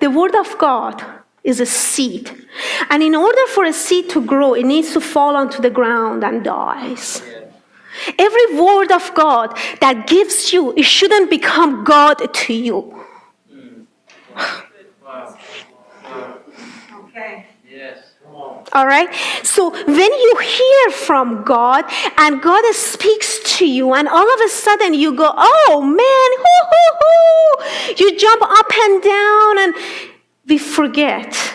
the word of God is a seed. And in order for a seed to grow, it needs to fall onto the ground and dies. Every word of God that gives you, it shouldn't become God to you. Okay. Yes. All right? So when you hear from God and God speaks to you, and all of a sudden you go, oh man, hoo, hoo, hoo. you jump up and down, and we forget,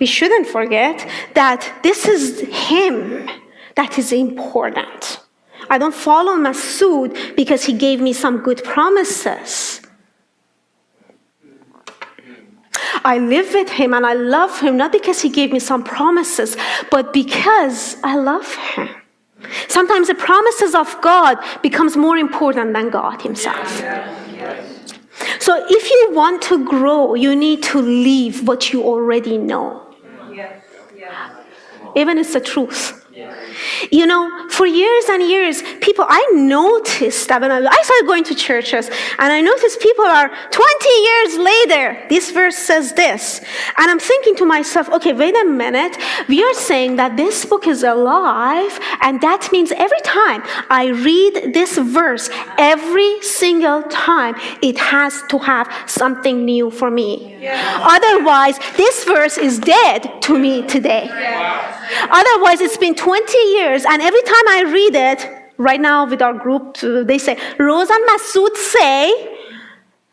we shouldn't forget that this is Him that is important. I don't follow Masood because he gave me some good promises. I live with him and I love him not because he gave me some promises, but because I love him. Sometimes the promises of God becomes more important than God himself. So if you want to grow, you need to leave what you already know. Even it's the truth. You know, for years and years, people, I noticed that when I, I started going to churches, and I noticed people are 20 years later, this verse says this. And I'm thinking to myself, okay, wait a minute. We are saying that this book is alive, and that means every time I read this verse, every single time, it has to have something new for me. Otherwise, this verse is dead to me today. Otherwise, it's been 20 years, and every time I read it, right now with our group, uh, they say, Rose and Masood say,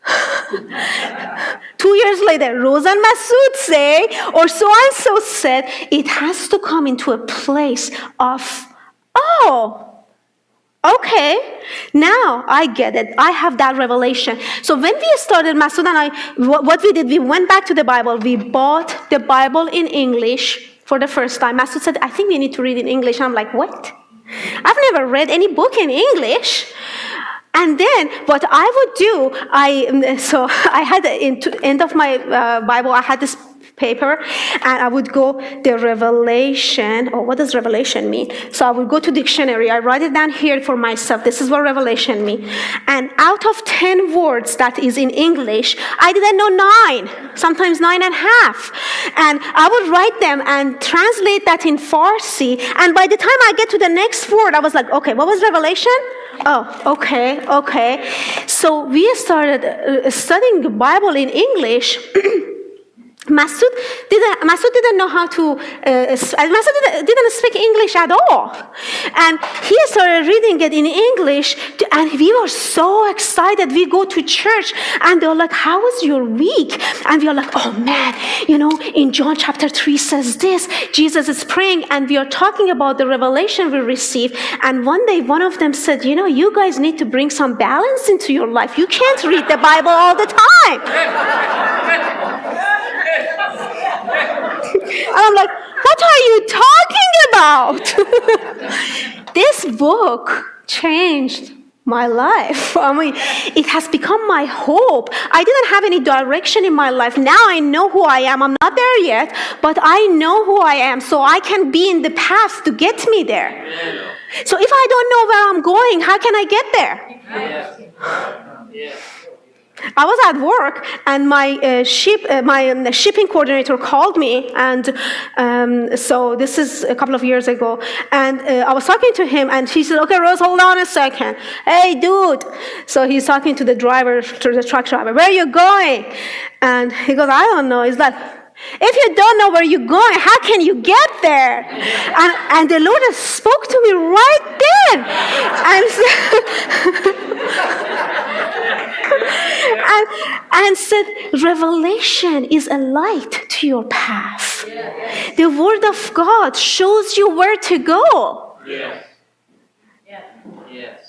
Two years later, Rose and Masood say, or so and so said, it has to come into a place of, oh, Okay, now I get it. I have that revelation. So when we started, Masood and I, what we did, we went back to the Bible. We bought the Bible in English for the first time. Masood said, I think we need to read in English. I'm like, what? I've never read any book in English. And then what I would do, I so I had in end of my uh, Bible, I had this paper and I would go the revelation, or what does revelation mean? So I would go to dictionary, I write it down here for myself. This is what revelation mean. And out of 10 words that is in English, I didn't know nine, sometimes nine and a half. And I would write them and translate that in Farsi. And by the time I get to the next word, I was like, okay, what was revelation? Oh, okay, okay. So we started uh, studying the Bible in English. Masood didn't, Masood didn't know how to, uh, Masood didn't, speak English at all. And he started reading it in English, to, and we were so excited. We go to church, and they were like, How was your week? And we are like, Oh man, you know, in John chapter 3 says this Jesus is praying, and we are talking about the revelation we received. And one day, one of them said, You know, you guys need to bring some balance into your life. You can't read the Bible all the time. And I'm like, what are you talking about? this book changed my life. I mean, it has become my hope. I didn't have any direction in my life. Now I know who I am. I'm not there yet, but I know who I am, so I can be in the path to get me there. So if I don't know where I'm going, how can I get there? Yes. Yes. I was at work, and my uh, ship, uh, my um, shipping coordinator called me, and um, so this is a couple of years ago. And uh, I was talking to him, and he said, "Okay, Rose, hold on a second. Hey, dude." So he's talking to the driver, to the truck driver. Where are you going? And he goes, "I don't know." He's like. If you don't know where you're going, how can you get there? And, and the Lord spoke to me right then. And so and, and said, Revelation is a light to your path. The Word of God shows you where to go. Yes. Yes.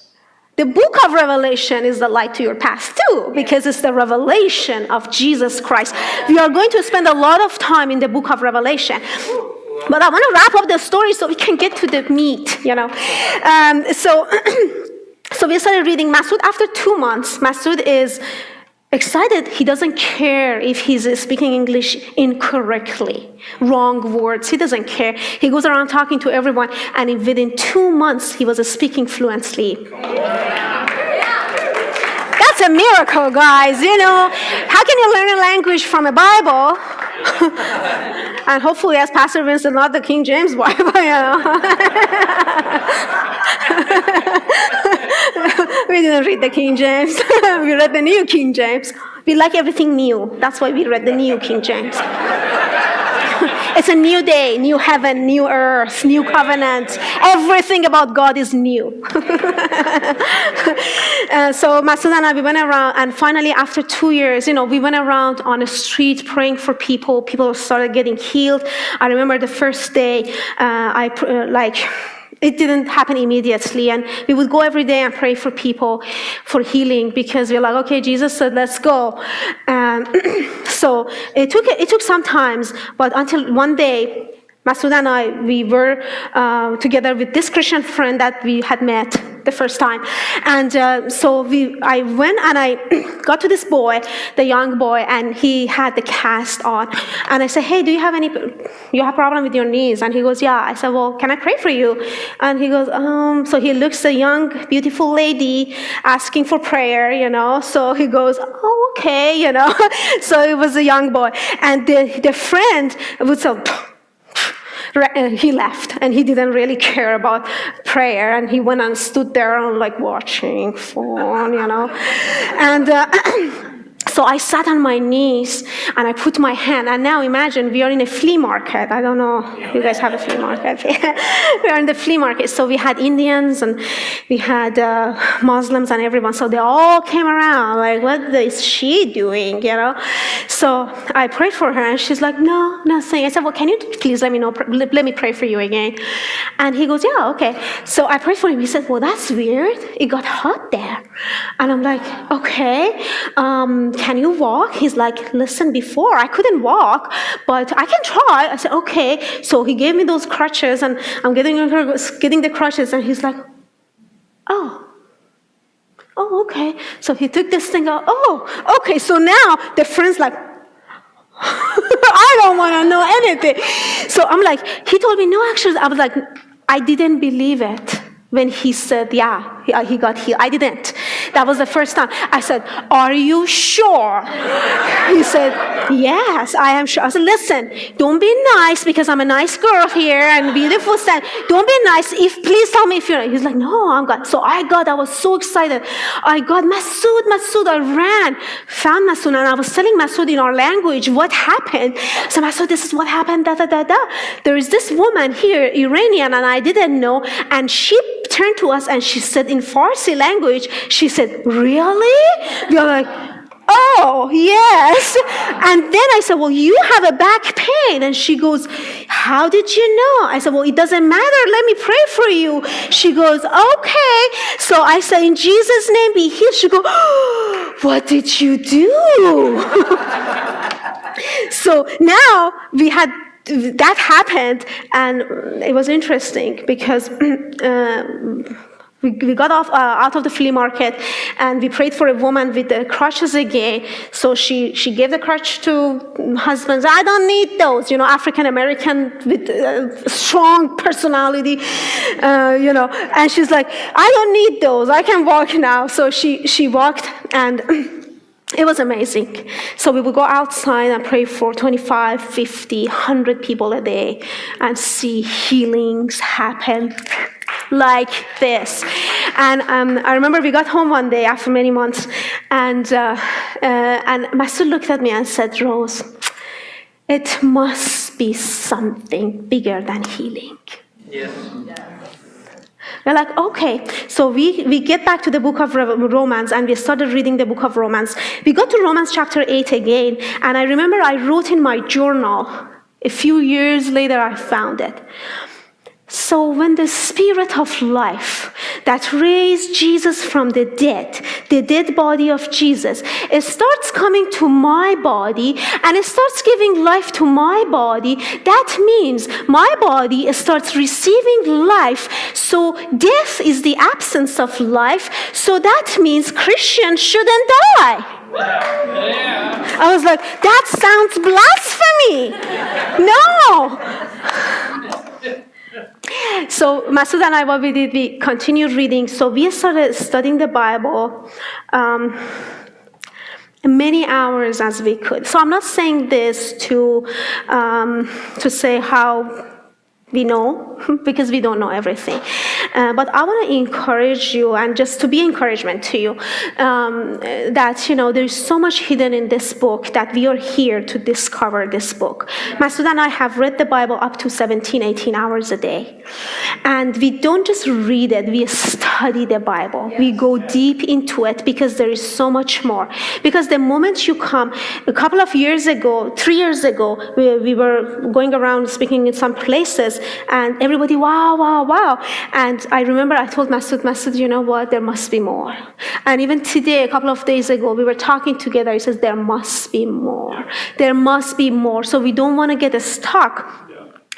The book of Revelation is the light to your path too, because it's the revelation of Jesus Christ. We are going to spend a lot of time in the book of Revelation. But I want to wrap up the story so we can get to the meat, you know. Um, so, so we started reading Masood after two months. Masood is excited. He doesn't care if he's speaking English incorrectly, wrong words. He doesn't care. He goes around talking to everyone, and within two months, he was speaking fluently. That's a miracle, guys. You know, how can you learn a language from a Bible? and hopefully, as Pastor Vincent, not the King James Bible, you know. we didn't read the King James. we read the New King James. We like everything new. That's why we read the New King James. it's a new day, new heaven, new earth, new covenant. Everything about God is new. uh, so Masood and I, we went around, and finally, after two years, you know, we went around on the street praying for people. People started getting healed. I remember the first day, uh, I uh, like it didn't happen immediately. And we would go every day and pray for people for healing because we're like, okay, Jesus said, let's go. Um, so it took, it took some times, but until one day, Masood and I, we were uh, together with this Christian friend that we had met the first time. And uh, so we, I went and I got to this boy, the young boy, and he had the cast on. And I said, hey, do you have any, you have problem with your knees? And he goes, yeah. I said, well, can I pray for you? And he goes, um, so he looks a young, beautiful lady asking for prayer, you know. So he goes, oh, okay, you know. so it was a young boy. And the, the friend would say, he left and he didn't really care about prayer and he went and stood there and like watching phone you know. And uh, So I sat on my knees and I put my hand. And now imagine we are in a flea market. I don't know you guys have a flea market. we are in the flea market. So we had Indians and we had uh, Muslims and everyone. So they all came around like, what is she doing? You know? So I prayed for her and she's like, no, nothing. I said, well, can you please let me know? Let me pray for you again. And he goes, yeah, okay. So I prayed for him. He said, well, that's weird. It got hot there. And I'm like, okay. Um, can you walk? He's like, listen, before I couldn't walk, but I can try. I said, okay. So he gave me those crutches and I'm getting, getting the crutches and he's like, oh, oh, okay. So he took this thing out. Oh, okay. So now the friend's like, I don't want to know anything. So I'm like, he told me, no, actually, I was like, I didn't believe it when he said, yeah, he, uh, got healed. I didn't. That was the first time. I said, Are you sure? He said, Yes, I am sure. I said, Listen, don't be nice because I'm a nice girl here and beautiful stand. Don't be nice. If please tell me if you're. He's like, No, I'm God. So I got. I was so excited. I got Masood, Masood. I ran, found Masood, and I was telling Masood in our language what happened. So Masood, this is what happened. Da da da da. There is this woman here, Iranian, and I didn't know, and she turned to us and she said in Farsi language, she said, Really? We are like, Oh, yes. And then I said, Well, you have a back pain. And she goes, How did you know? I said, Well, it doesn't matter. Let me pray for you. She goes, Okay. So I said, In Jesus' name, be healed. She goes, oh, What did you do? so now we had that happened, and it was interesting because. Uh, we, we got off, uh, out of the flea market and we prayed for a woman with the crutches again. So she, she gave the crutch to husbands. I don't need those, you know, African American with uh, strong personality, uh, you know. And she's like, I don't need those. I can walk now. So she, she walked and it was amazing. So we would go outside and pray for 25, 50, 100 people a day and see healings happen like this. And um, I remember we got home one day after many months, and, uh, uh, and Masood looked at me and said, Rose, it must be something bigger than healing. Yes. We're like, okay. So we, we get back to the book of Romans and we started reading the book of Romans. We got to Romans chapter 8 again, and I remember I wrote in my journal, a few years later, I found it. So when the spirit of life, that raised Jesus from the dead, the dead body of Jesus, it starts coming to my body and it starts giving life to my body, that means my body starts receiving life. So death is the absence of life. So that means Christians shouldn't die. I was like, that sounds blasphemy. No. So Masood and I, what we did, we continued reading. So we started studying the Bible. Um, many hours as we could. So I'm not saying this to um, to say how we know because we don't know everything. Uh, but I want to encourage you and just to be encouragement to you um, that, you know, there's so much hidden in this book that we are here to discover this book. Masood and I have read the Bible up to 17, 18 hours a day. And we don't just read it, we study the Bible. We go deep into it because there is so much more. Because the moment you come, a couple of years ago, three years ago, we, we were going around speaking in some places and everybody, wow, wow, wow. And I remember I told Masood, Masood, you know what, there must be more. And even today, a couple of days ago, we were talking together. He says, there must be more. There must be more. So we don't want to get stuck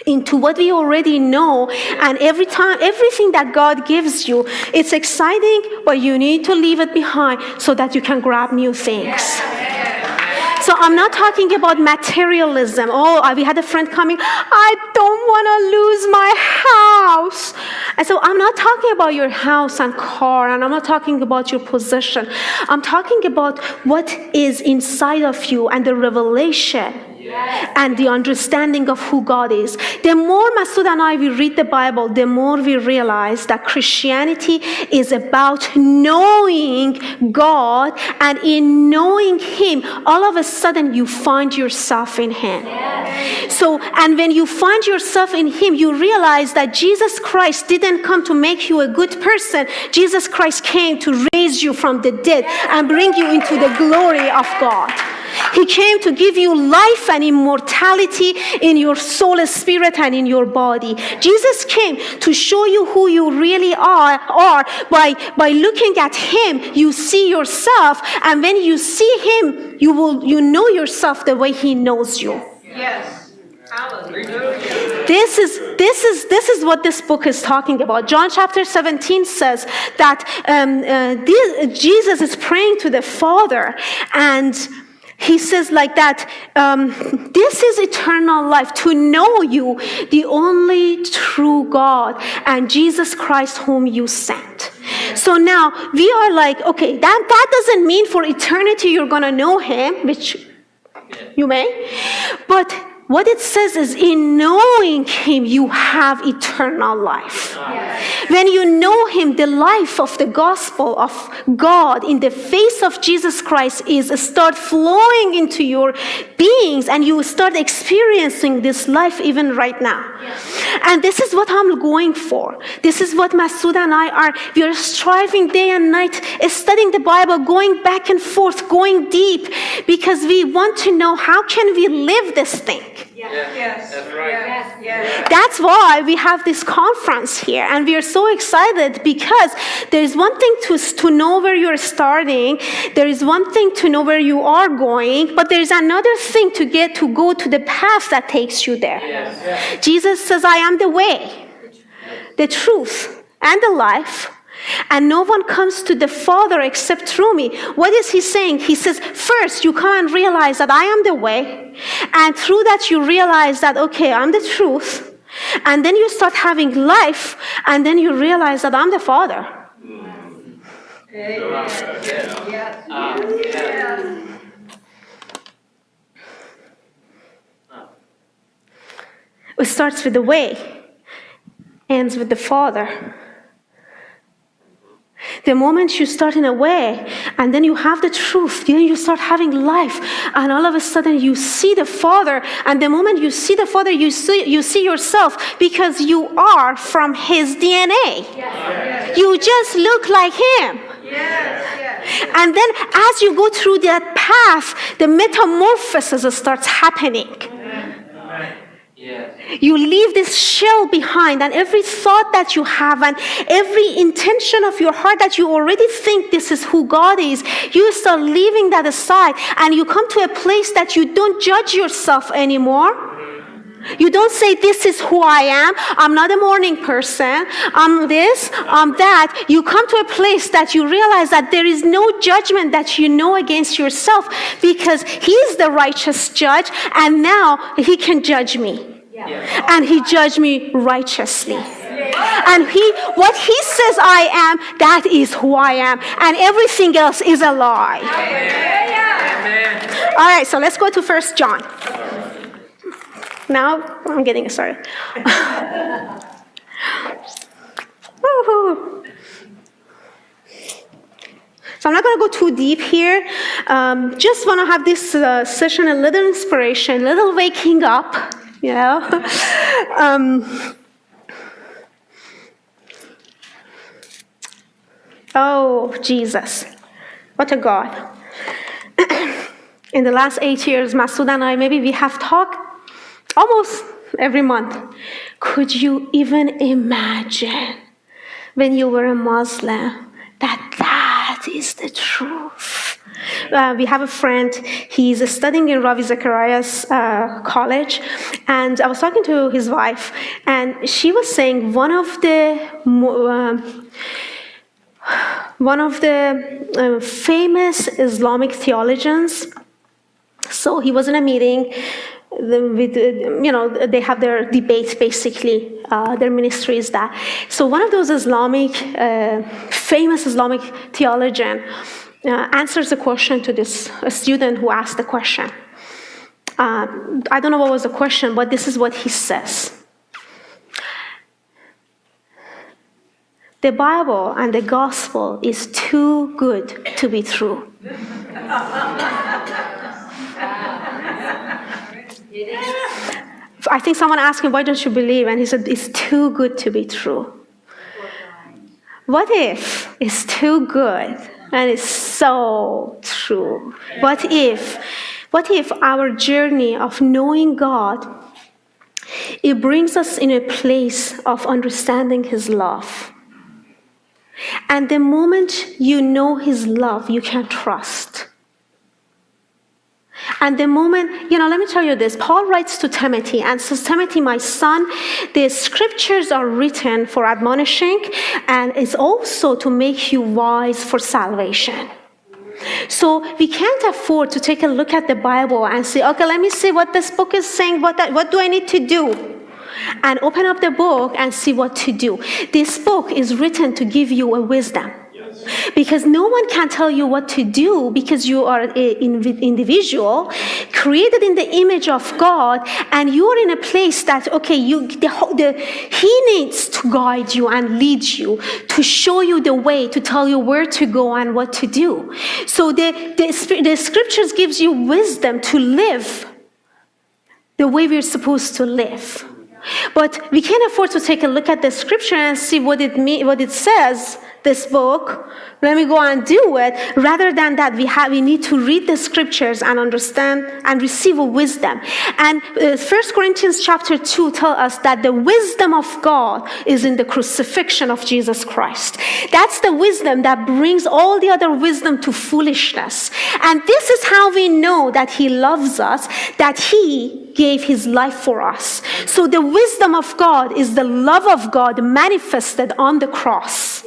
into what we already know and every time everything that god gives you it's exciting but you need to leave it behind so that you can grab new things so I'm not talking about materialism. Oh, we had a friend coming, I don't want to lose my house. And so I'm not talking about your house and car, and I'm not talking about your possession. I'm talking about what is inside of you and the revelation and the understanding of who God is. The more Masood and I we read the Bible, the more we realize that Christianity is about knowing God, and in knowing Him, all of a sudden you find yourself in Him. So, and when you find yourself in Him, you realize that Jesus Christ didn't come to make you a good person. Jesus Christ came to raise you from the dead and bring you into the glory of God. He came to give you life and immortality in your soul, spirit, and in your body. Jesus came to show you who you really are, are by, by looking at Him, you see yourself, and when you see Him, you will you know yourself the way He knows you. Yes. This is this is this is what this book is talking about. John chapter 17 says that um, uh, this, Jesus is praying to the Father and he says like that, um, this is eternal life, to know you, the only true God, and Jesus Christ whom you sent. So now we are like, okay, that, that doesn't mean for eternity you're gonna know him, which you may, but what it says is, in knowing Him, you have eternal life. Yes. When you know Him, the life of the gospel of God in the face of Jesus Christ is start flowing into your beings, and you start experiencing this life even right now. Yes. And this is what I'm going for. This is what Masood and I are. We are striving day and night, studying the Bible, going back and forth, going deep, because we want to know how can we live this thing. Yes. yes. That's right. Yes. Yes. That's why we have this conference here. And we are so excited because there is one thing to, to know where you're starting, there is one thing to know where you are going, but there is another thing to get to go to the path that takes you there. Yes. Jesus says, I am the way, the truth, and the life. And no one comes to the Father except through me. What is he saying? He says, first, you come and realize that I am the way. And through that, you realize that, okay, I'm the truth. And then you start having life. And then you realize that I'm the Father. It starts with the way, ends with the Father. The moment you start in a way, and then you have the truth, then you start having life, and all of a sudden you see the Father, and the moment you see the Father, you see, you see yourself because you are from His DNA. Yes. You just look like Him. Yes. And then as you go through that path, the metamorphosis starts happening. You leave this shell behind, and every thought that you have, and every intention of your heart that you already think this is who God is, you start leaving that aside, and you come to a place that you don't judge yourself anymore. You don't say, This is who I am. I'm not a morning person. I'm this, I'm that. You come to a place that you realize that there is no judgment that you know against yourself because he's the righteous judge, and now He can judge me. And He judged me righteously. And he, what he says I am, that is who I am. And everything else is a lie. All right, so let's go to First John. Now I'm getting started. So I'm not going to go too deep here. Um, just want to have this uh, session a little inspiration, a little waking up, you know. um, oh, Jesus. What a God. In the last eight years, Masood and I, maybe we have talked almost every month. Could you even imagine when you were a Muslim that that is the truth? Uh, we have a friend, he's studying in Ravi Zacharias uh, college, and I was talking to his wife, and she was saying one of the uh, one of the uh, famous Islamic theologians. So he was in a meeting with, you know, they have their debates basically, uh, their ministry is that. So one of those Islamic, uh, famous Islamic theologian uh, answers a question to this student who asked the question. Uh, I don't know what was the question, but this is what he says. The Bible and the gospel is too good to be true. I think someone asked him, Why don't you believe? And he said, It's too good to be true. What if it's too good and it's so true? What if, what if our journey of knowing God, it brings us in a place of understanding His love? And the moment you know His love, you can trust. And the moment, you know, let me tell you this Paul writes to Timothy and says, Timothy, my son, the scriptures are written for admonishing and it's also to make you wise for salvation. So we can't afford to take a look at the Bible and say, okay, let me see what this book is saying. What, that, what do I need to do? And open up the book and see what to do. This book is written to give you a wisdom. Because no one can tell you what to do because you are an individual created in the image of God and you're in a place that, okay, you, the, the, He needs to guide you and lead you, to show you the way, to tell you where to go and what to do. So the, the, the scriptures gives you wisdom to live the way we're supposed to live. But we can't afford to take a look at the scripture and see what it mean, what it says this book let me go and do it rather than that we have we need to read the scriptures and understand and receive a wisdom. And uh, First corinthians chapter 2 tell us that the wisdom of god is in the crucifixion of jesus christ. That's the wisdom that brings all the other wisdom to foolishness. And this is how we know that he loves us that he gave his life for us so the wisdom of god is the love of god manifested on the cross.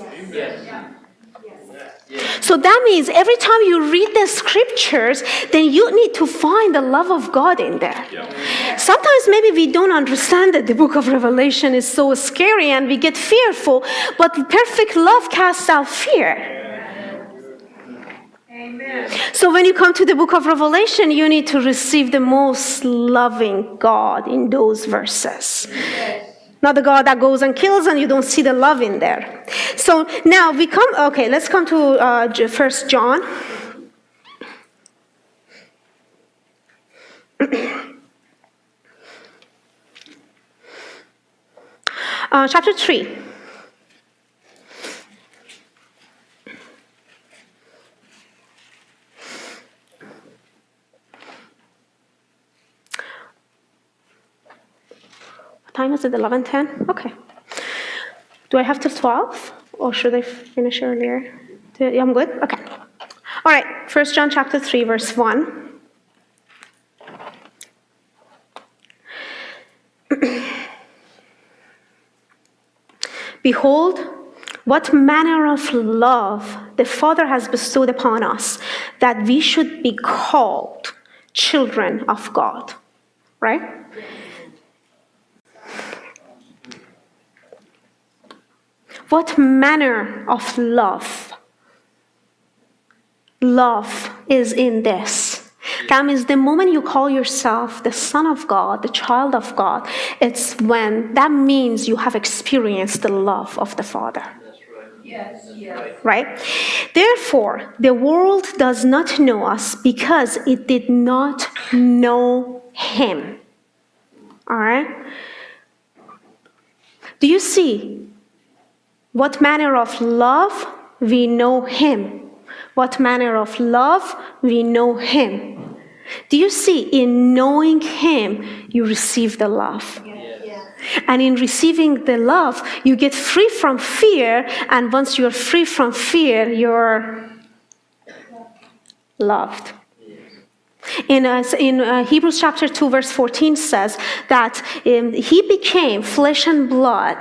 So that means every time you read the scriptures, then you need to find the love of God in there. Yeah. Sometimes maybe we don't understand that the book of Revelation is so scary and we get fearful, but perfect love casts out fear. Amen. So when you come to the book of Revelation, you need to receive the most loving God in those verses. Yes not the God that goes and kills and you don't see the love in there. So now we come, okay, let's come to uh, First John. uh, chapter 3. Time is it? 11:10. Okay. Do I have till 12, or should I finish earlier? Yeah, I'm good. Okay. All right. First John chapter 3, verse 1. Behold, what manner of love the Father has bestowed upon us that we should be called children of God. Right? What manner of love? Love is in this. That means the moment you call yourself the Son of God, the child of God, it's when that means you have experienced the love of the Father. Yes, yes. Right? Therefore, the world does not know us because it did not know Him. All right? Do you see what manner of love we know Him? What manner of love we know Him? Do you see in knowing Him, you receive the love? And in receiving the love, you get free from fear. And once you're free from fear, you're loved. In, uh, in uh, Hebrews chapter 2, verse 14 says that um, he became flesh and blood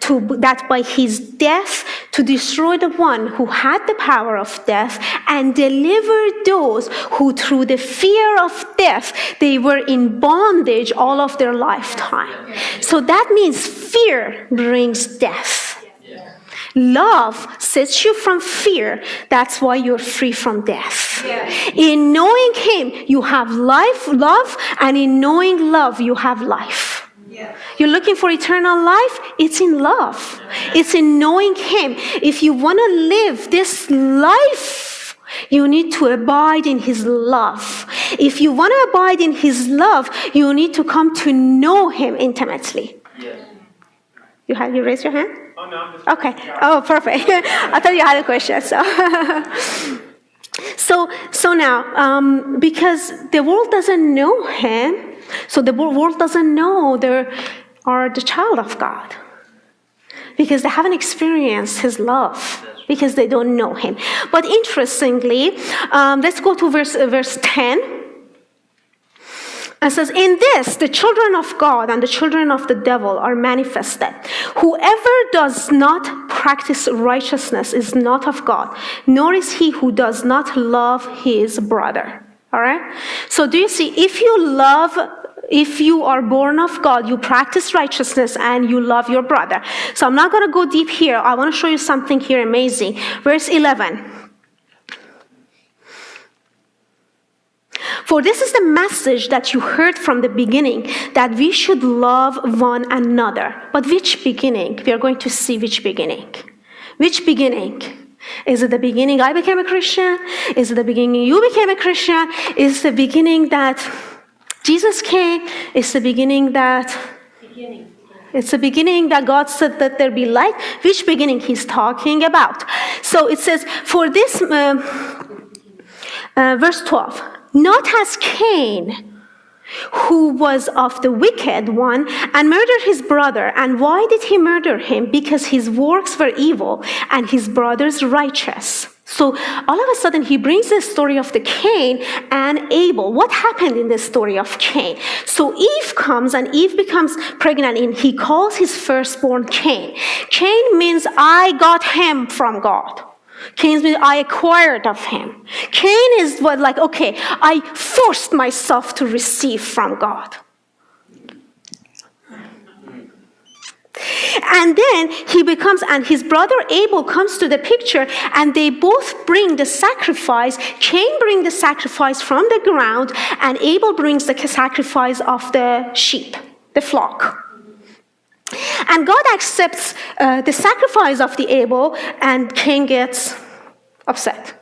to, that by his death to destroy the one who had the power of death and deliver those who through the fear of death they were in bondage all of their lifetime. So that means fear brings death. Love sets you from fear. That's why you're free from death. In knowing Him, you have life, love, and in knowing love, you have life. You're looking for eternal life? It's in love. It's in knowing Him. If you want to live this life, you need to abide in His love. If you want to abide in His love, you need to come to know Him intimately. You have you raise your hand? Oh, no, I'm just. Okay. Oh, perfect. I thought you had a question. So, so, so now, um, because the world doesn't know him, so the world doesn't know they are the child of God, because they haven't experienced His love. Because they don't know him. But interestingly, um, let's go to verse, uh, verse 10. It says, In this, the children of God and the children of the devil are manifested. Whoever does not practice righteousness is not of God, nor is he who does not love his brother. All right? So, do you see, if you love, if you are born of God, you practice righteousness and you love your brother. So, I'm not going to go deep here. I want to show you something here amazing. Verse 11. For this is the message that you heard from the beginning that we should love one another. But which beginning? We are going to see which beginning. Which beginning? Is it the beginning I became a Christian? Is it the beginning you became a Christian? Is it the beginning that Jesus came? Is the beginning that Beginning. it's the beginning that God said that there be light. Which beginning He's talking about? So it says, for this, um, uh, verse 12, not as Cain, who was of the wicked one and murdered his brother. And why did he murder him? Because his works were evil and his brother's righteous. So all of a sudden, he brings the story of the Cain and Abel. What happened in the story of Cain? So Eve comes and Eve becomes pregnant, and he calls his firstborn Cain. Cain means I got him from God. Cain means I acquired of him. Cain is what like okay, I forced myself to receive from God. And then he becomes, and his brother Abel comes to the picture, and they both bring the sacrifice. Cain brings the sacrifice from the ground, and Abel brings the sacrifice of the sheep, the flock. And God accepts uh, the sacrifice of the Abel, and Cain gets upset.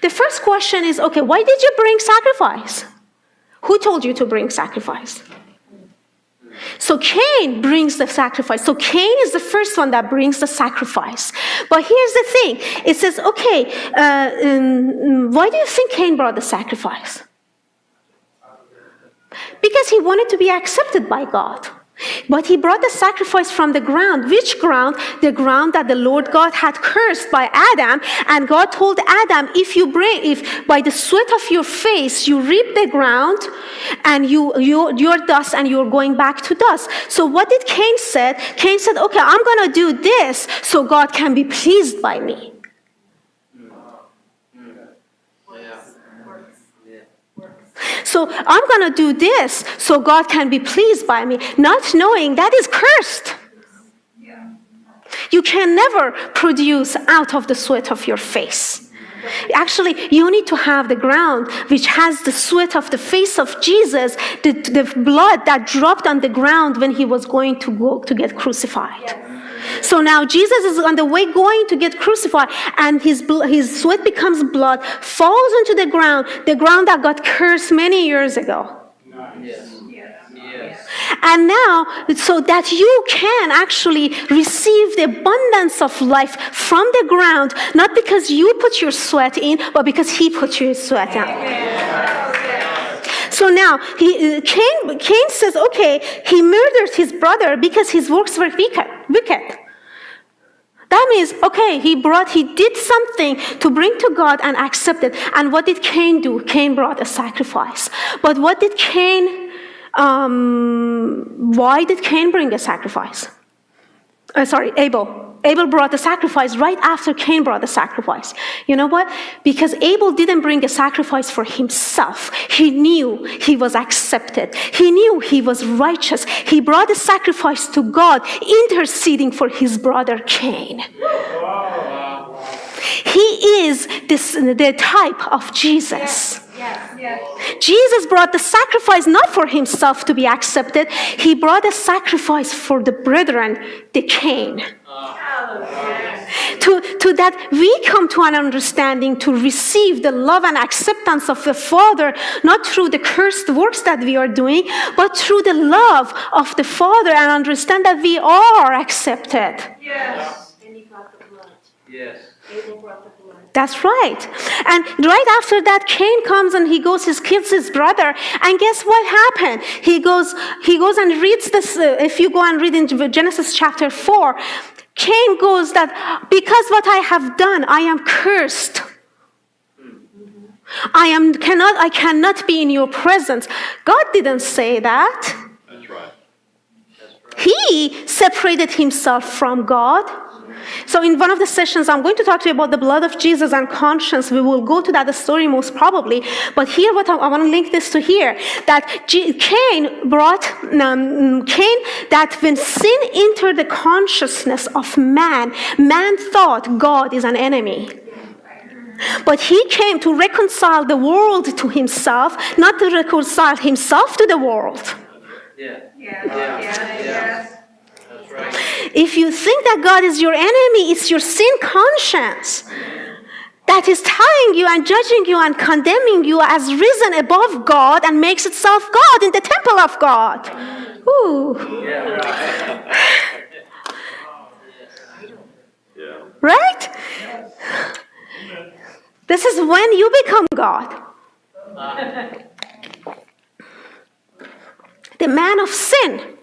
The first question is okay, why did you bring sacrifice? Who told you to bring sacrifice? So Cain brings the sacrifice. So Cain is the first one that brings the sacrifice. But here's the thing it says, okay, uh, um, why do you think Cain brought the sacrifice? Because he wanted to be accepted by God. But he brought the sacrifice from the ground. Which ground? The ground that the Lord God had cursed by Adam. And God told Adam, if you bring, if by the sweat of your face you reap the ground and you, you, you're dust and you're going back to dust. So what did Cain said? Cain said, okay, I'm going to do this so God can be pleased by me. So I'm going to do this so God can be pleased by me, not knowing that is cursed. You can never produce out of the sweat of your face. Actually, you need to have the ground which has the sweat of the face of Jesus, the, the blood that dropped on the ground when he was going to go to get crucified. So now Jesus is on the way going to get crucified, and his, his sweat becomes blood, falls into the ground, the ground that got cursed many years ago. Yes. And now, so that you can actually receive the abundance of life from the ground, not because you put your sweat in, but because He put your sweat in. So now, he, Cain, Cain says, okay, he murdered his brother because his works were wicked. wicked. That means, okay, he brought, he did something to bring to God and accept it. And what did Cain do? Cain brought a sacrifice. But what did Cain, um, why did Cain bring a sacrifice? Uh, sorry, Abel. Abel brought the sacrifice right after Cain brought the sacrifice. You know what? Because Abel didn't bring a sacrifice for himself. He knew he was accepted. He knew he was righteous. He brought a sacrifice to God, interceding for his brother Cain. He is this, the type of Jesus. Yes, yes. Jesus brought the sacrifice not for himself to be accepted, he brought a sacrifice for the brethren, the Cain. To, to that we come to an understanding to receive the love and acceptance of the Father, not through the cursed works that we are doing, but through the love of the Father and understand that we are accepted. Yes. And he brought the blood. Yes. That's right. And right after that, Cain comes and he goes, he kills his brother. And guess what happened? He goes, he goes and reads this. Uh, if you go and read in Genesis chapter 4, Cain goes that because what I have done, I am cursed. I am cannot I cannot be in your presence. God didn't say that. That's right. That's right. He separated himself from God. So in one of the sessions, I'm going to talk to you about the blood of Jesus and conscience. We will go to that story most probably. But here, what I, I want to link this to here, that G- Cain brought, um, Cain, that when sin entered the consciousness of man, man thought God is an enemy. But he came to reconcile the world to himself, not to reconcile himself to the world. Yeah. Yeah. Yeah. If you think that God is your enemy, it's your sin conscience that is telling you and judging you and condemning you as risen above God and makes itself God in the temple of God. Ooh. Right? This is when you become God. The man of sin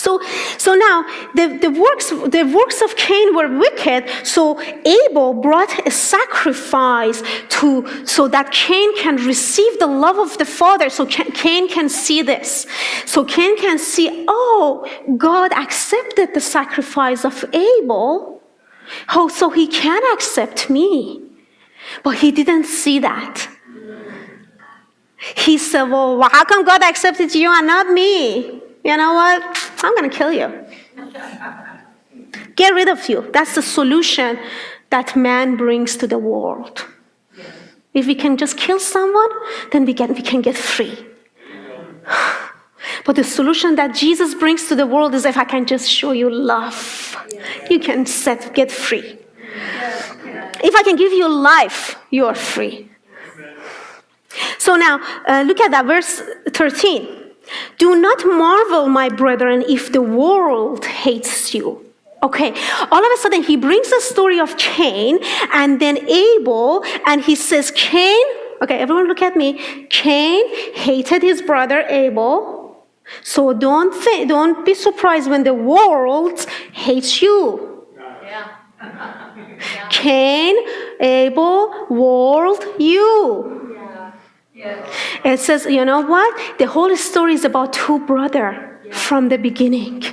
so, so now the, the, works, the works of Cain were wicked, so Abel brought a sacrifice to, so that Cain can receive the love of the Father, so Cain can see this. So Cain can see, oh, God accepted the sacrifice of Abel, oh, so he can accept me. But he didn't see that. He said, well, how come God accepted you and not me? You know what? I'm going to kill you. Get rid of you. That's the solution that man brings to the world. If we can just kill someone, then we can, we can get free. But the solution that Jesus brings to the world is if I can just show you love, you can set, get free. If I can give you life, you are free. So now, uh, look at that, verse 13. Do not marvel, my brethren, if the world hates you. Okay, all of a sudden he brings the story of Cain and then Abel, and he says, Cain, okay, everyone look at me. Cain hated his brother Abel. So don't think, don't be surprised when the world hates you. Yeah. Cain, Abel, world, you. Yes. It says, you know what? The whole story is about two brothers from the beginning.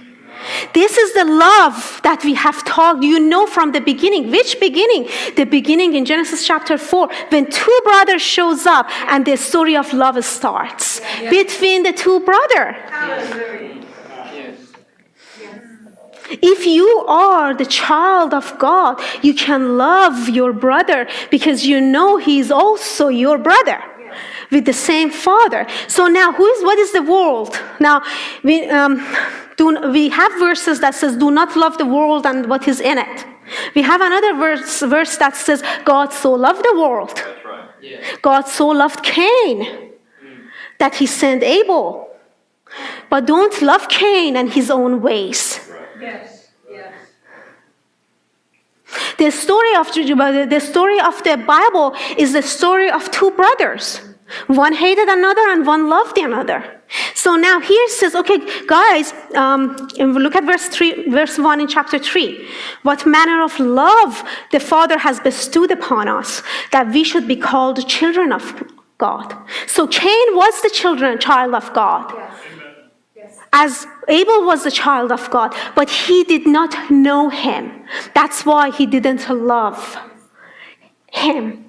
This is the love that we have talked, you know, from the beginning. Which beginning? The beginning in Genesis chapter 4, when two brothers shows up and the story of love starts between the two brothers. If you are the child of God, you can love your brother because you know he's also your brother with the same father. So now, who is what is the world? Now, we um, do, we have verses that says, "Do not love the world and what is in it." We have another verse, verse that says, "God so loved the world, That's right. Yes. God so loved Cain that he sent Abel." But don't love Cain and his own ways. Yes. Yes. The story of the story of the Bible is the story of two brothers. One hated another and one loved the other. So now here it says, okay, guys, um, look at verse three, verse one in chapter three. What manner of love the Father has bestowed upon us that we should be called children of God. So Cain was the children, child of God as Abel was the child of God, but he did not know him. That's why he didn't love him.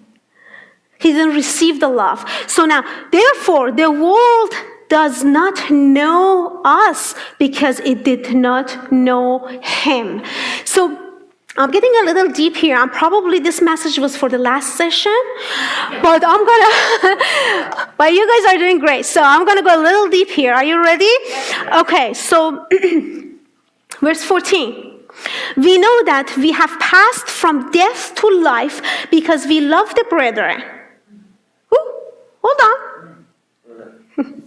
He didn't receive the love. So now, therefore, the world does not know us because it did not know him. So I'm getting a little deep here. I'm probably this message was for the last session, but I'm gonna, but you guys are doing great. So I'm gonna go a little deep here. Are you ready? Okay, so verse 14. We know that we have passed from death to life because we love the brethren. Hold on.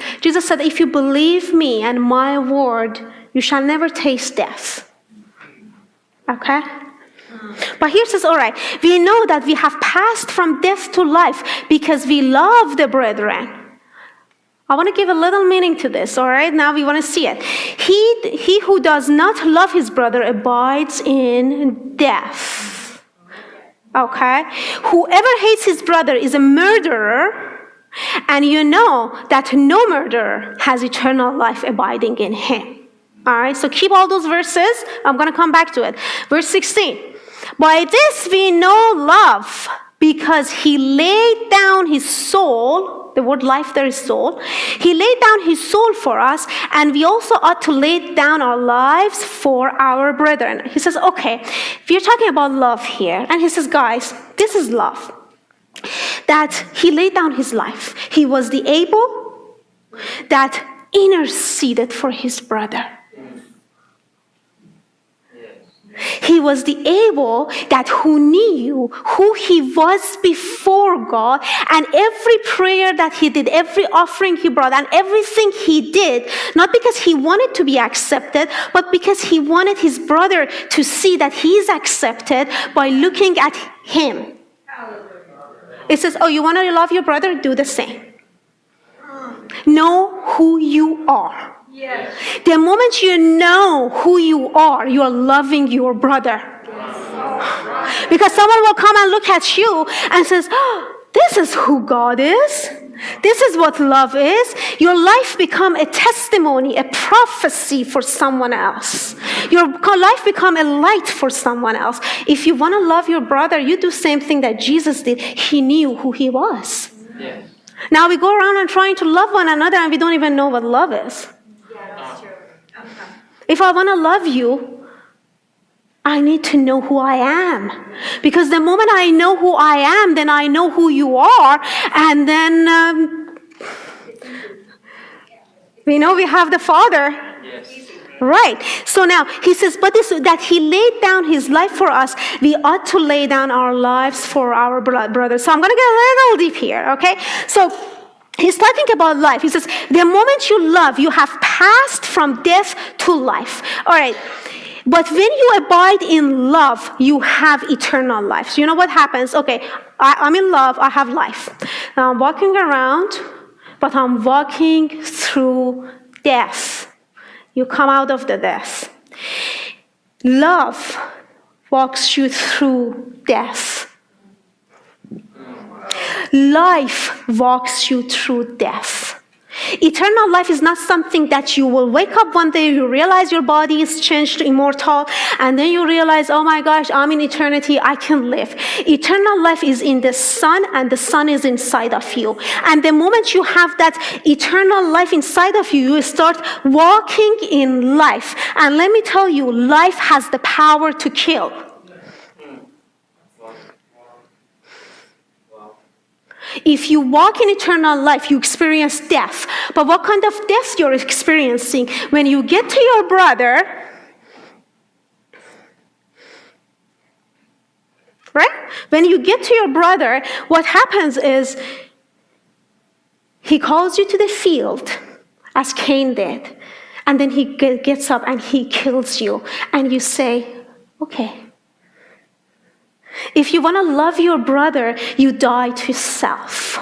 Jesus said, If you believe me and my word, you shall never taste death. Okay? But here says, all right, we know that we have passed from death to life because we love the brethren. I want to give a little meaning to this, all right? Now we want to see it. He, he who does not love his brother abides in death. Okay? Whoever hates his brother is a murderer, and you know that no murderer has eternal life abiding in him. All right, so keep all those verses. I'm going to come back to it. Verse 16. By this we know love because he laid down his soul. The word life there is soul. He laid down his soul for us, and we also ought to lay down our lives for our brethren. He says, okay, if you're talking about love here, and he says, guys, this is love. That he laid down his life. He was the Abel that interceded for his brother. He was the Abel that who knew who he was before God, and every prayer that he did, every offering he brought, and everything he did, not because he wanted to be accepted, but because he wanted his brother to see that he is accepted by looking at him. It says, Oh, you want to love your brother? Do the same. Know who you are. Yes. The moment you know who you are, you are loving your brother. Because someone will come and look at you and says, oh, this is who God is. This is what love is. Your life become a testimony, a prophecy for someone else. Your life become a light for someone else. If you want to love your brother, you do same thing that Jesus did. He knew who he was. Yes. Now we go around and trying to love one another and we don't even know what love is. If I want to love you, I need to know who I am. Because the moment I know who I am, then I know who you are. And then um, we know we have the Father. Yes. Right. So now he says, but this that he laid down his life for us, we ought to lay down our lives for our bro- brothers. So I'm going to get a little deep here, okay? So He's talking about life. He says, the moment you love, you have passed from death to life. All right. But when you abide in love, you have eternal life. So you know what happens? Okay, I, am in love, I have life. Now I'm walking around, but I'm walking through through death. You come out of the death. Love walks you through death. Life walks you through death. Eternal life is not something that you will wake up one day, you realize your body is changed to immortal, and then you realize, oh my gosh, I'm in eternity, I can live. Eternal life is in the Son, and the Son is inside of you. And the moment you have that eternal life inside of you, you start walking in life. And let me tell you, life has the power to kill. If you walk in eternal life, you experience death. But what kind of death you're experiencing? When you get to your brother, right? When you get to your brother, what happens is he calls you to the field, as Cain did. And then he gets up and he kills you. And you say, okay. If you want to love your brother, you die to self.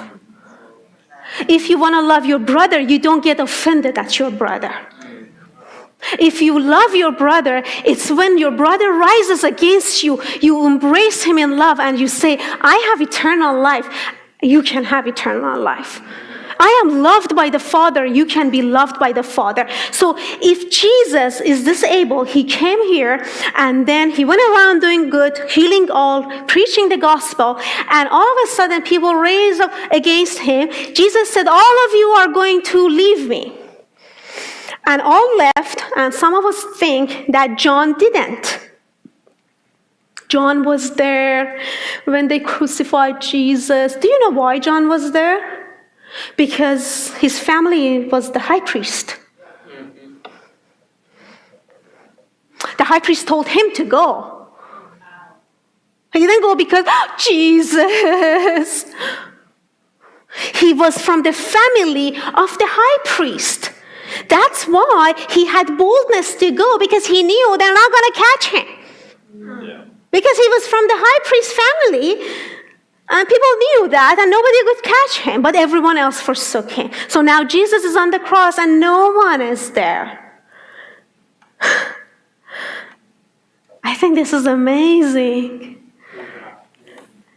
If you want to love your brother, you don't get offended at your brother. If you love your brother, it's when your brother rises against you, you embrace him in love and you say, I have eternal life. You can have eternal life. I am loved by the Father, you can be loved by the Father. So if Jesus is disabled, he came here and then he went around doing good, healing all, preaching the gospel, and all of a sudden people raised up against him. Jesus said, All of you are going to leave me. And all left, and some of us think that John didn't. John was there when they crucified Jesus. Do you know why John was there? Because his family was the high priest. The high priest told him to go. He didn't go because, oh, Jesus. He was from the family of the high priest. That's why he had boldness to go because he knew they're not going to catch him. Yeah. Because he was from the high priest family, and people knew that, and nobody could catch him, but everyone else forsook him. So now Jesus is on the cross, and no one is there. I think this is amazing.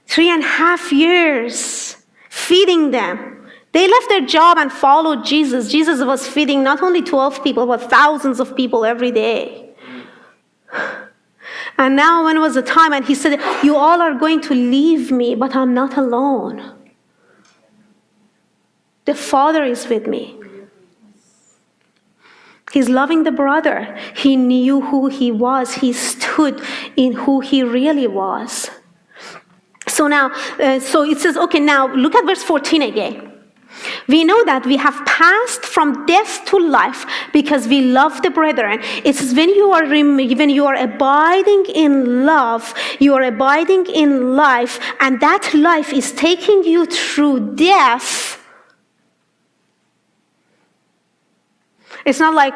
Three and a half years feeding them. They left their job and followed Jesus. Jesus was feeding not only 12 people, but thousands of people every day. And now, when was the time? And he said, You all are going to leave me, but I'm not alone. The Father is with me. He's loving the brother. He knew who he was, he stood in who he really was. So now, uh, so it says, okay, now look at verse 14 again. We know that we have passed from death to life because we love the brethren. It's when you are when you are abiding in love, you are abiding in life, and that life is taking you through death. It's not like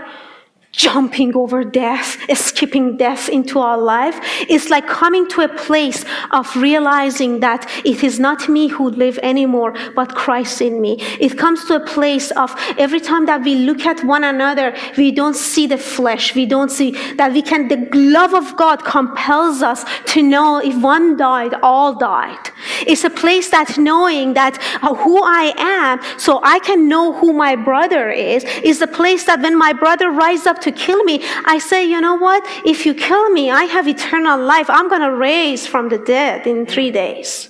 jumping over death, escaping death into our life. It's like coming to a place of realizing that it is not me who live anymore, but Christ in me. It comes to a place of every time that we look at one another, we don't see the flesh. We don't see that we can, the love of God compels us to know if one died, all died. It's a place that knowing that uh, who I am, so I can know who my brother is, is a place that when my brother rises up to kill me, I say, you know what? If you kill me, I have eternal life. I'm going to raise from the dead in three days.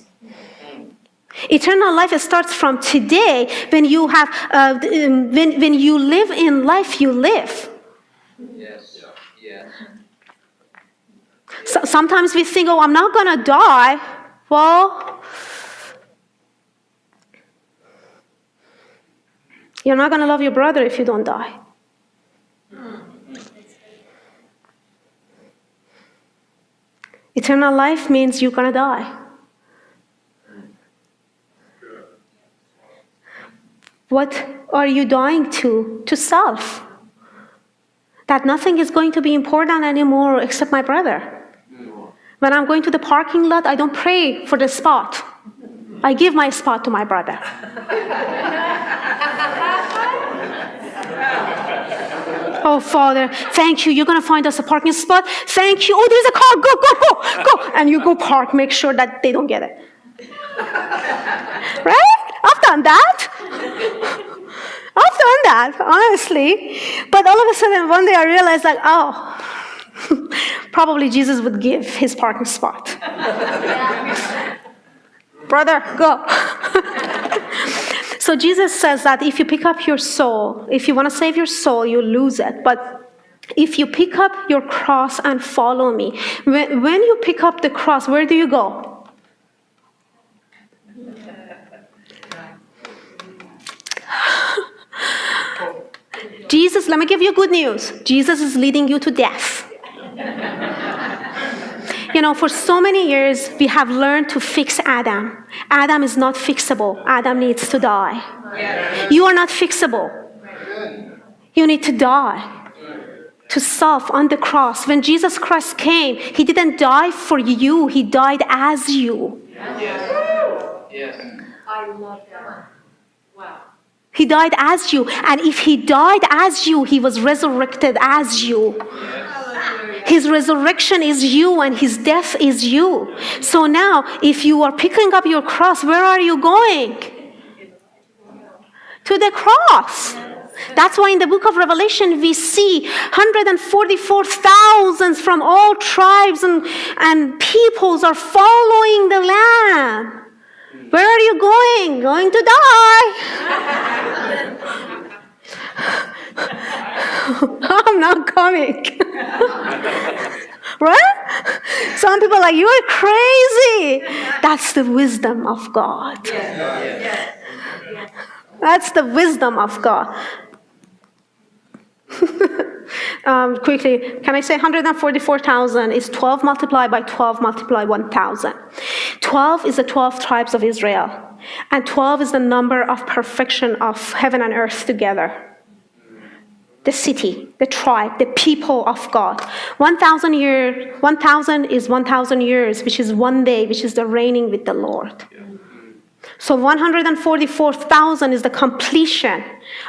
Eternal life starts from today. When you have, uh, when, when you live in life, you live. Yes. Yes. So, sometimes we think, oh, I'm not going to die. Well, you're not going to love your brother if you don't die. Eternal life means you're going to die. What are you dying to? To self. That nothing is going to be important anymore except my brother. When I'm going to the parking lot, I don't pray for the spot. I give my spot to my brother. Oh, Father, thank you. You're going to find us a parking spot. Thank you. Oh, there's a car. Go, go, go, go. And you go park. Make sure that they don't get it. Right? I've done that. I've done that, honestly. But all of a sudden, one day I realized, like, oh, probably Jesus would give his parking spot. Brother, go. So Jesus says that if you pick up your soul, if you want to save your soul, you lose it. But if you pick up your cross and follow me, when, when you pick up the cross, where do you go? Jesus, let me give you good news. Jesus is leading you to death. you know, for so many years, we have learned to fix Adam. Adam is not fixable, Adam needs to die. You are not fixable. You need to die to self on the cross. When Jesus Christ came, he didn't die for you, he died as you. Yes. Yes. I love that. Wow. He died as you. And if he died as you, he was resurrected as you. His resurrection is you and his death is you. So now, if you are picking up your cross, where are you going? To the cross. That's why in the book of Revelation we see 144,000 from all tribes and, and peoples are following the Lamb. Where are you going? Going to die. I'm not coming. right? Some people are like, you are crazy. That's the wisdom of God. That's the wisdom of God. um, quickly, can I say 144,000 is 12 multiplied by 12 multiplied 1,000. 12 is the 12 tribes of Israel, and 12 is the number of perfection of heaven and earth together. The city, the tribe, the people of God. 1,000 years, 1,000 is 1,000 years, which is one day, which is the reigning with the Lord. So 144,000 is the completion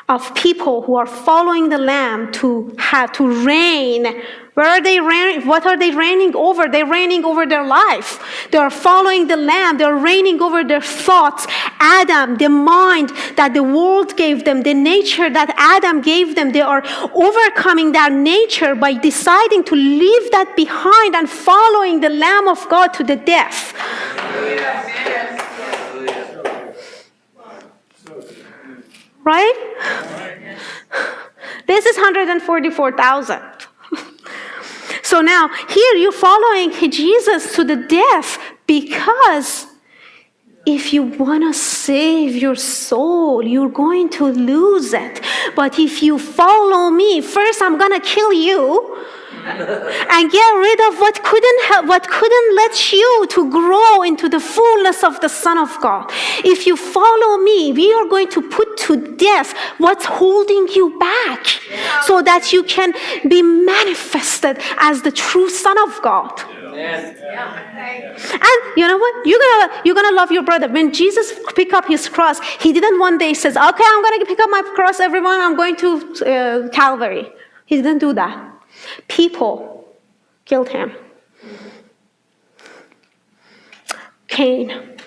of people who are following the Lamb to have to reign. Where are they reigning? What are they reigning over? They're reigning over their life. They are following the Lamb. They're reigning over their thoughts. Adam, the mind that the world gave them, the nature that Adam gave them, they are overcoming that nature by deciding to leave that behind and following the Lamb of God to the death. Right? This is 144,000. so now here you're following Jesus to the death because if you want to save your soul, you're going to lose it. But if you follow me, first I'm going to kill you and get rid of what couldn't help, what couldn't let you to grow into the fullness of the Son of God. If you follow me, we are going to put to death what's holding you back so that you can be manifested as the true Son of God. And you know what? You're gonna you're gonna love your brother. When Jesus picked up his cross, he didn't one day says, "Okay, I'm gonna pick up my cross, everyone. I'm going to uh, Calvary." He didn't do that. People killed him. Cain.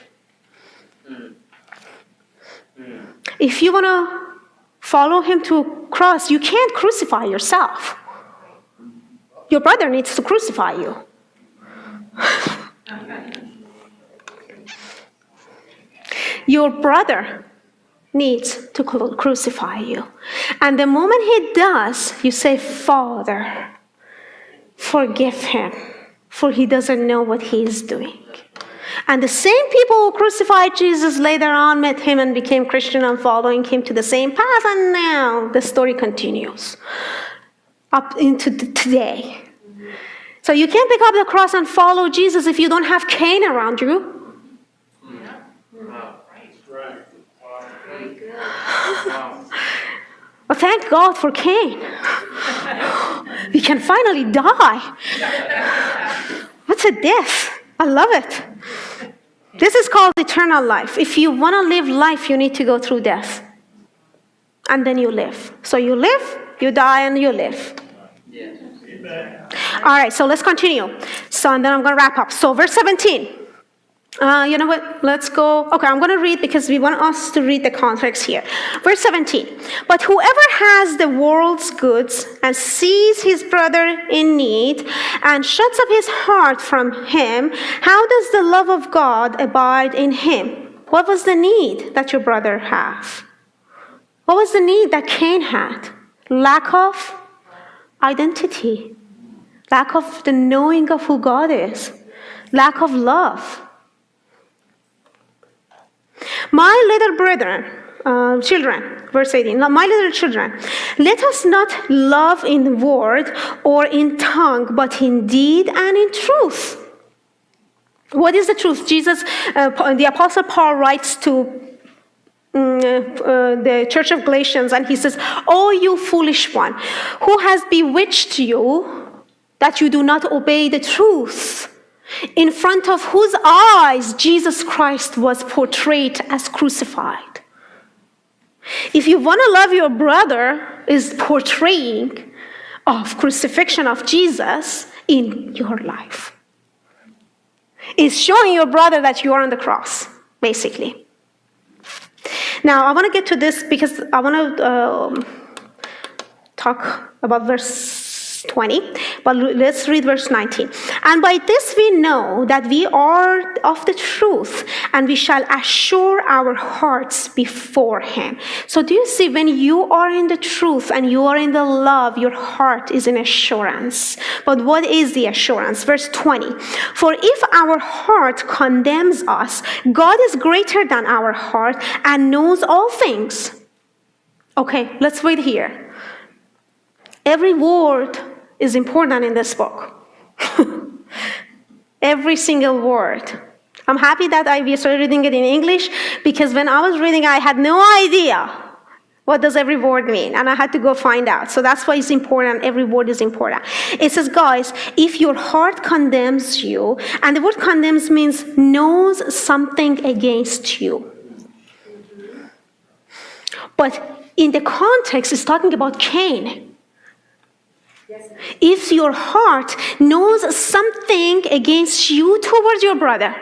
If you want to follow him to cross, you can't crucify yourself. Your brother needs to crucify you. Your brother needs to crucify you. And the moment he does, you say, Father, forgive him, for he doesn't know what he is doing. And the same people who crucified Jesus later on met him and became Christian and following him to the same path. And now the story continues up into today. So you can't pick up the cross and follow Jesus if you don't have Cain around you. Well, thank God for Cain. we can finally die. What's a death? I love it. This is called eternal life. If you want to live life, you need to go through death. And then you live. So you live, You die and you live. Yes. All right, so let's continue. So, and then I'm going to wrap up. So, verse 17. Uh, you know what? Let's go. Okay, I'm going to read because we want us to read the context here. Verse 17. But whoever has the world's goods and sees his brother in need and shuts up his heart from him, how does the love of God abide in him? What was the need that your brother had? What was the need that Cain had? Lack of identity, lack of the knowing of who God is, lack of love. My little brethren, uh, children, verse 18, my little children, let us not love in word or in tongue, but in deed and in truth. What is the truth? Jesus, uh, the Apostle Paul writes to mm, uh, the church of Galatians, and he says, Oh, you foolish one, who has bewitched you that you do not obey the truth? In front of whose eyes Jesus Christ was portrayed as crucified. If you want to love your brother, is portraying of crucifixion of Jesus in your life. Is showing your brother that you are on the cross, basically. Now, I want to get to this because I want to um, talk about verse 20. But let's read verse 19. And by this we know that we are of the truth, and we shall assure our hearts before Him. So, do you see, when you are in the truth and you are in the love, your heart is in assurance. But what is the assurance? Verse 20. For if our heart condemns us, God is greater than our heart and knows all things. Okay, let's read here. Every word is important in this book. Every single word. I'm happy that I started reading it in English because when I was reading, I had no idea what does every word mean, and I had to go find out. So that's why it's important. Every word is important. It says, guys, if your heart condemns you, and the word condemns means knows something against you. But in the context, it's talking about Cain. If your heart knows something against you towards your brother,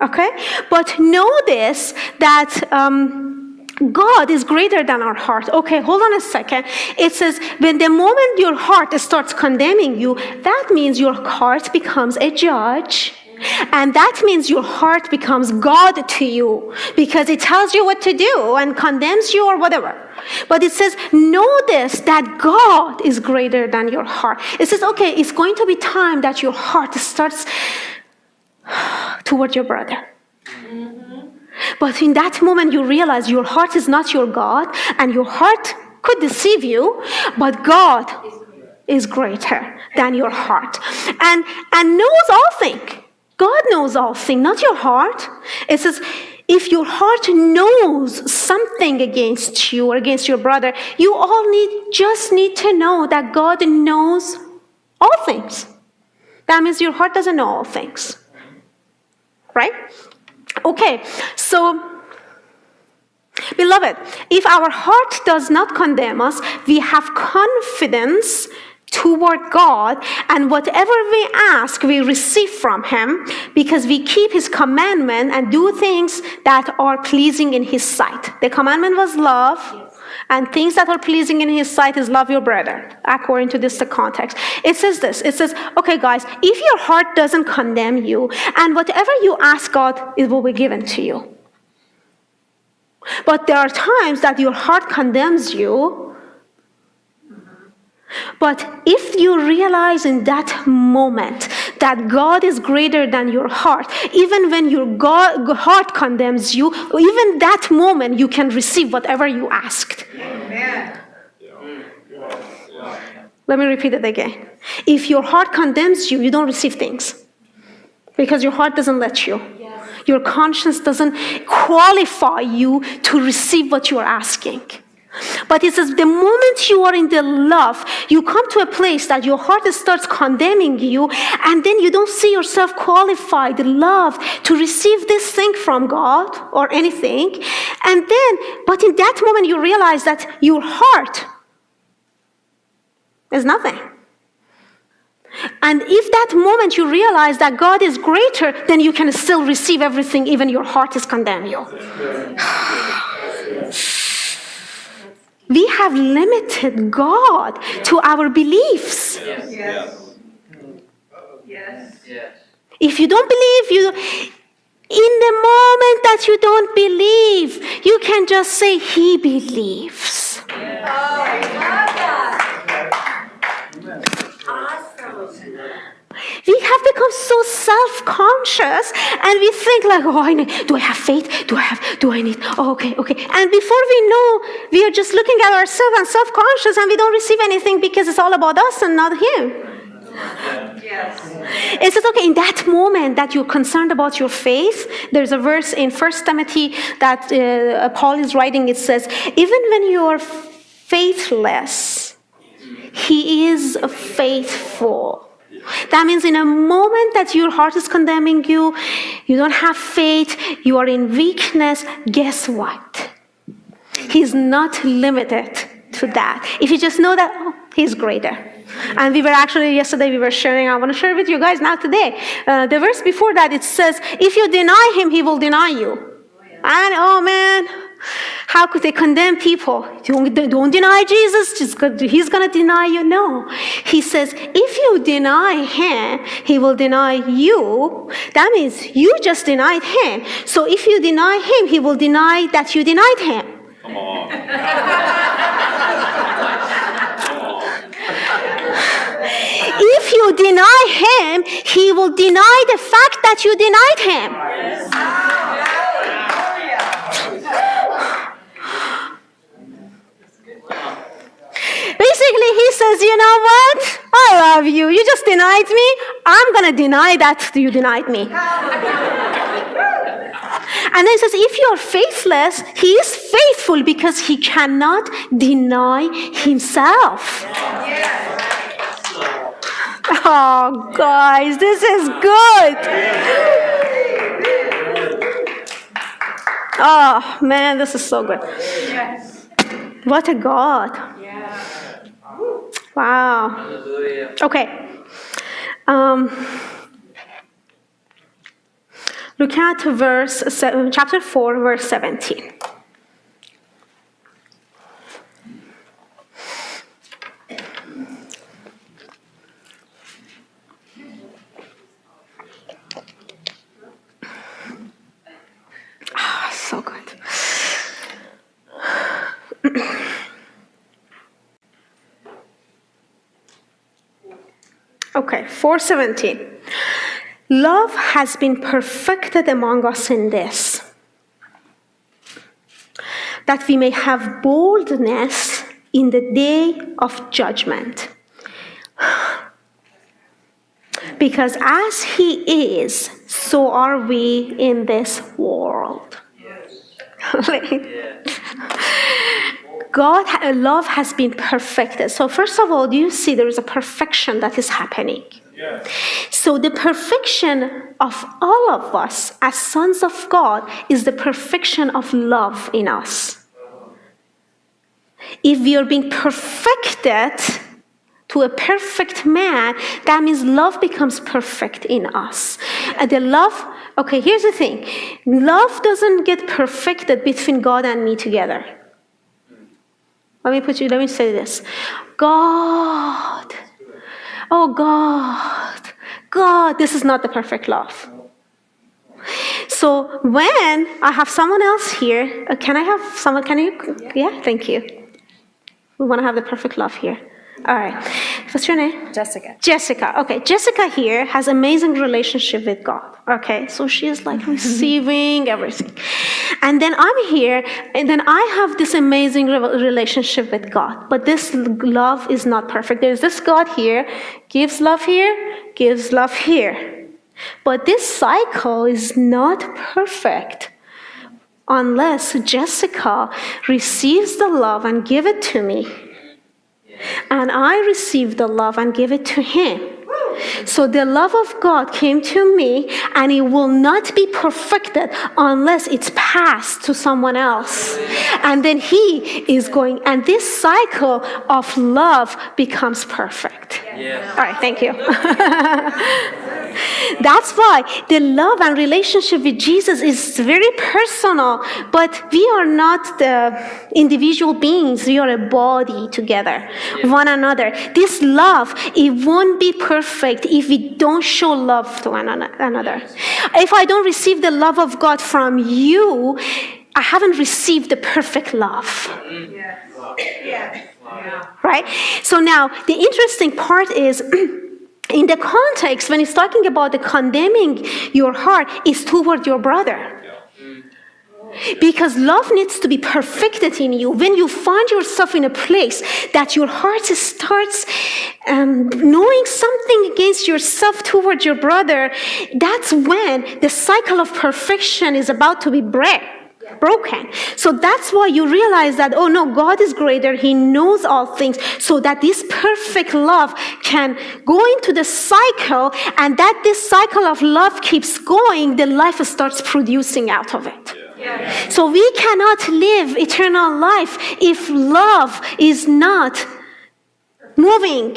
okay? But know this that um, God is greater than our heart. Okay, hold on a second. It says, when the moment your heart starts condemning you, that means your heart becomes a judge and that means your heart becomes God to you because it tells you what to do and condemns you or whatever. But it says, know this that God is greater than your heart. It says, okay, it's going to be time that your heart starts toward your brother. Mm-hmm. But in that moment, you realize your heart is not your God, and your heart could deceive you, but God is greater than your heart and, and knows all things. God knows all things, not your heart. It says, if your heart knows something against you or against your brother, you all need just need to know that God knows all things. That means your heart doesn't know all things. Right? Okay, so beloved, if our heart does not condemn us, we have confidence toward God, and whatever we ask, we receive from Him because we keep His commandment and do things that are pleasing in His sight. The commandment was love. And things that are pleasing in his sight is love your brother, according to this context. It says this it says, okay, guys, if your heart doesn't condemn you, and whatever you ask God, it will be given to you. But there are times that your heart condemns you, but if you realize in that moment that God is greater than your heart, even when your God, heart condemns you, even that moment you can receive whatever you asked. Amen. Let me repeat it again. If your heart condemns you, you don't receive things because your heart doesn't let you. Your conscience doesn't qualify you to receive what you're asking. But it says the moment you are in the love, you come to a place that your heart starts condemning you, and then you don't see yourself qualified, loved to receive this thing from God or anything. And then, but in that moment, you realize that your heart is nothing. And if that moment you realize that God is greater, then you can still receive everything, even your heart is condemning you. we have limited God to our beliefs. Yes. Yes. Yes. If you don't believe, you in the moment that you don't believe, you can just say, He believes. We oh, have become so self-conscious and we think like, oh, I need, do I have faith? Do I have, do I need, oh, okay, okay. And before we know, we are just looking at ourselves and self-conscious and we don't receive anything because it's all about us and not Him. Yes. Is it okay in that moment that you're concerned about your faith? There's a verse in First Timothy that uh, Paul is writing. It says, even when you are faithless, he is faithful. That means in a moment that your heart is condemning you, you don't have faith, you are in weakness, guess what? He's not limited to that. If you just know that, oh, he's greater. And we were actually, yesterday, we were sharing, I want to share with you guys now today. Uh, the verse before that, it says, if you deny him, he will deny you. And oh man, how could they condemn people? Don't, don't deny Jesus, just he's going to deny you. No. He says, if you deny him, he will deny you. That means you just denied him. So if you deny him, he will deny that you denied him. Come on. If you deny him, he will deny the fact that you denied him. Basically, he says, You know what? I love you. You just denied me. I'm going to deny that you denied me. And then he says, If you're faithless, he is faithful because he cannot deny himself. Oh, guys, this is good. Oh, man, this is so good. What a God. Wow. Hallelujah. Okay. Um, look at verse se- chapter 4, verse 17. Ah, so good. Okay, 417. Love has been perfected among us in this, that we may have boldness in the day of judgment. Because as He is, so are we in this world. God, love has been perfected. So, first of all, do you see there is a perfection that is happening? Yes. So, the perfection of all of us as sons of God is the perfection of love in us. If we are being perfected to a perfect man, that means love becomes perfect in us. And the love, okay, here's the thing love doesn't get perfected between God and me together. Let me put you, let me say this. God, oh God, God, this is not the perfect love. So when I have someone else here, uh, can I have someone, can you, yeah, thank you. We want to have the perfect love here. All right. What's your name? Jessica. Jessica. Okay, Jessica here has amazing relationship with God. Okay, so she is like receiving everything, and then I'm here, and then I have this amazing re- relationship with God. But this love is not perfect. There's this God here, gives love here, gives love here, but this cycle is not perfect unless Jessica receives the love and give it to me. And I receive the love and give it to him. So the love of God came to me, and it will not be perfected unless it's passed to someone else. And then He is going, and this cycle of love becomes perfect. All right, thank you. That's why the love and relationship with Jesus is very personal, but we are not the individual beings. We are a body together, one another. This love, it won't be perfect if we don't show love to one another. If I don't receive the love of God from you, I haven't received the perfect love right? So now the interesting part is in the context when he's talking about the condemning your heart is toward your brother. Because love needs to be perfected in you. When you find yourself in a place that your heart starts um, knowing something against yourself toward your brother, that's when the cycle of perfection is about to be break, broken. So that's why you realize that, oh no, God is greater. He knows all things. So that this perfect love can go into the cycle, and that this cycle of love keeps going, the life starts producing out of it. So we cannot live eternal life if love is not moving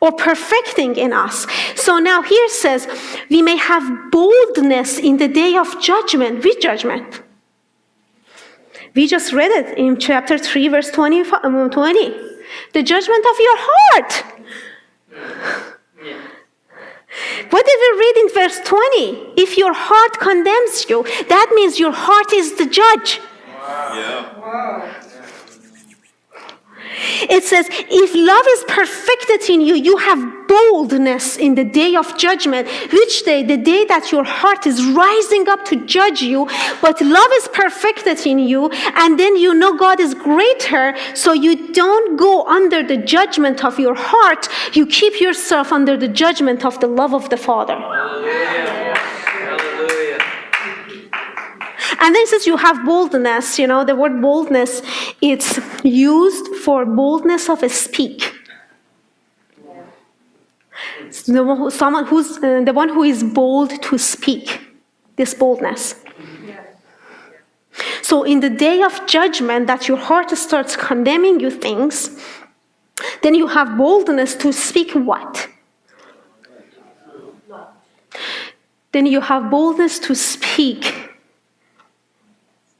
or perfecting in us. So now here says, we may have boldness in the day of judgment. Which judgment? We just read it in chapter 3, verse 20. um, 20. The judgment of your heart. What did we read in verse 20? If your heart condemns you, that means your heart is the judge. It says, if love is perfected in you, you have boldness in the day of judgment. Which day? The day that your heart is rising up to judge you, but love is perfected in you, and then you know God is greater, so you don't go under the judgment of your heart. You keep yourself under the judgment of the love of the Father. And then says you have boldness. You know, the word boldness, it's used for boldness of a speak. The someone who's uh, the one who is bold to speak. This boldness. So in the day of judgment, that your heart starts condemning you things, then you have boldness to speak what? Then you have boldness to speak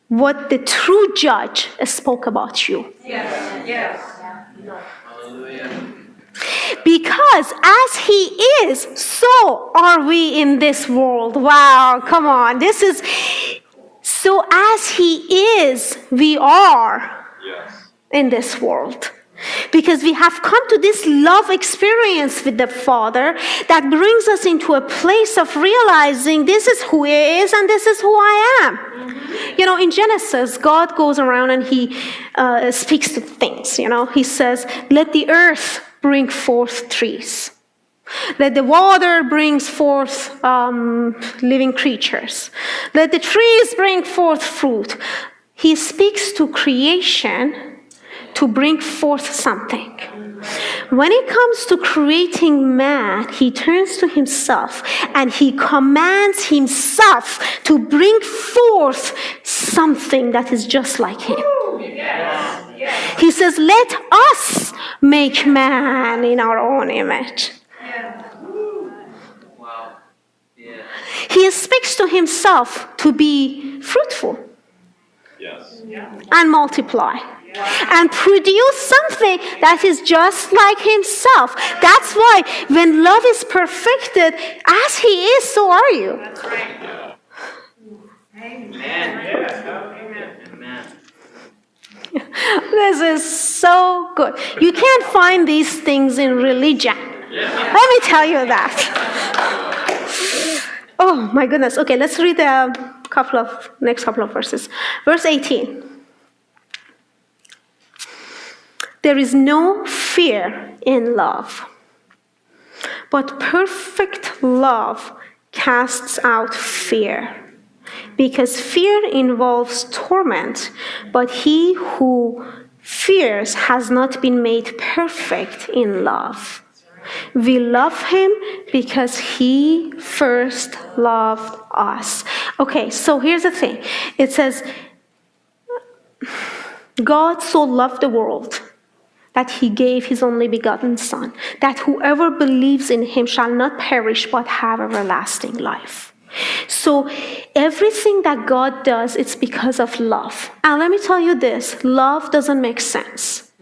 what the true judge spoke about you. Yes. Yes. Because as he is, so are we in this world. Wow, come on. This is so as he is, we are yes. in this world. Because we have come to this love experience with the Father that brings us into a place of realizing this is who He is and this is who I am. You know, in Genesis, God goes around and He uh, speaks to things. You know, He says, Let the earth bring forth trees. Let the water brings forth um, living creatures. Let the trees bring forth fruit. He speaks to creation to bring forth something. When it comes to creating man, he turns to himself and he commands himself to bring forth something that is just like him. He says, Let us make man in our own image. He speaks to himself to be fruitful Yes. and multiply and produce something that is just like himself. That's why when love is perfected, as he is, so are you. Amen. Amen. This is so good. You can't find these things in religion. Let me tell you that. Oh my goodness. Okay, let's read a couple of next couple of verses. Verse 18. There is no fear in love, but perfect love casts out fear because fear involves torment, but he who fears has not been made perfect in love. We love him because he first loved us. Okay, so here's the thing it says, God so loved the world that he gave his only begotten Son, that whoever believes in him shall not perish but have everlasting life. So everything that God does, it's because of love. And let me tell you this love doesn't make sense.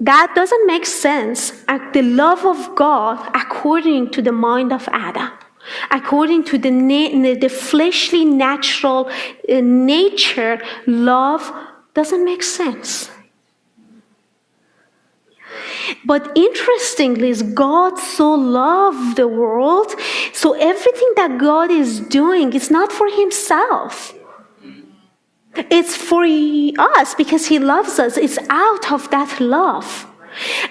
That doesn't make sense. At the love of God according to the mind of Adam, according to the, the fleshly, natural uh, nature, love doesn't make sense. But interestingly, is God so loved the world, so everything that God is doing is not for Himself. It's for us because He loves us. It's out of that love.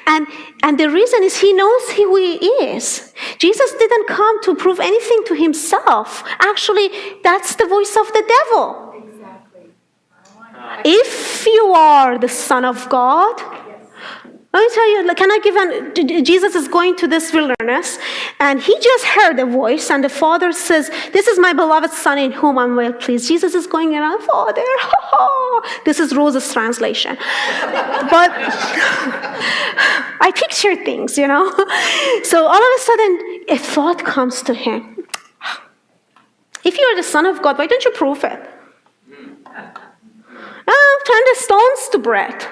And, and the reason is He knows who He is. Jesus didn't come to prove anything to Himself. Actually, that's the voice of the devil. Exactly. If you are the Son of God, let me tell you, can I give an, Jesus is going to this wilderness and he just heard a voice and the father says, this is my beloved son in whom I'm well pleased. Jesus is going around, father, this is Rose's translation. but I picture things, you know. so all of a sudden a thought comes to him. If you're the son of God, why don't you prove it? Oh, turn the stones to bread.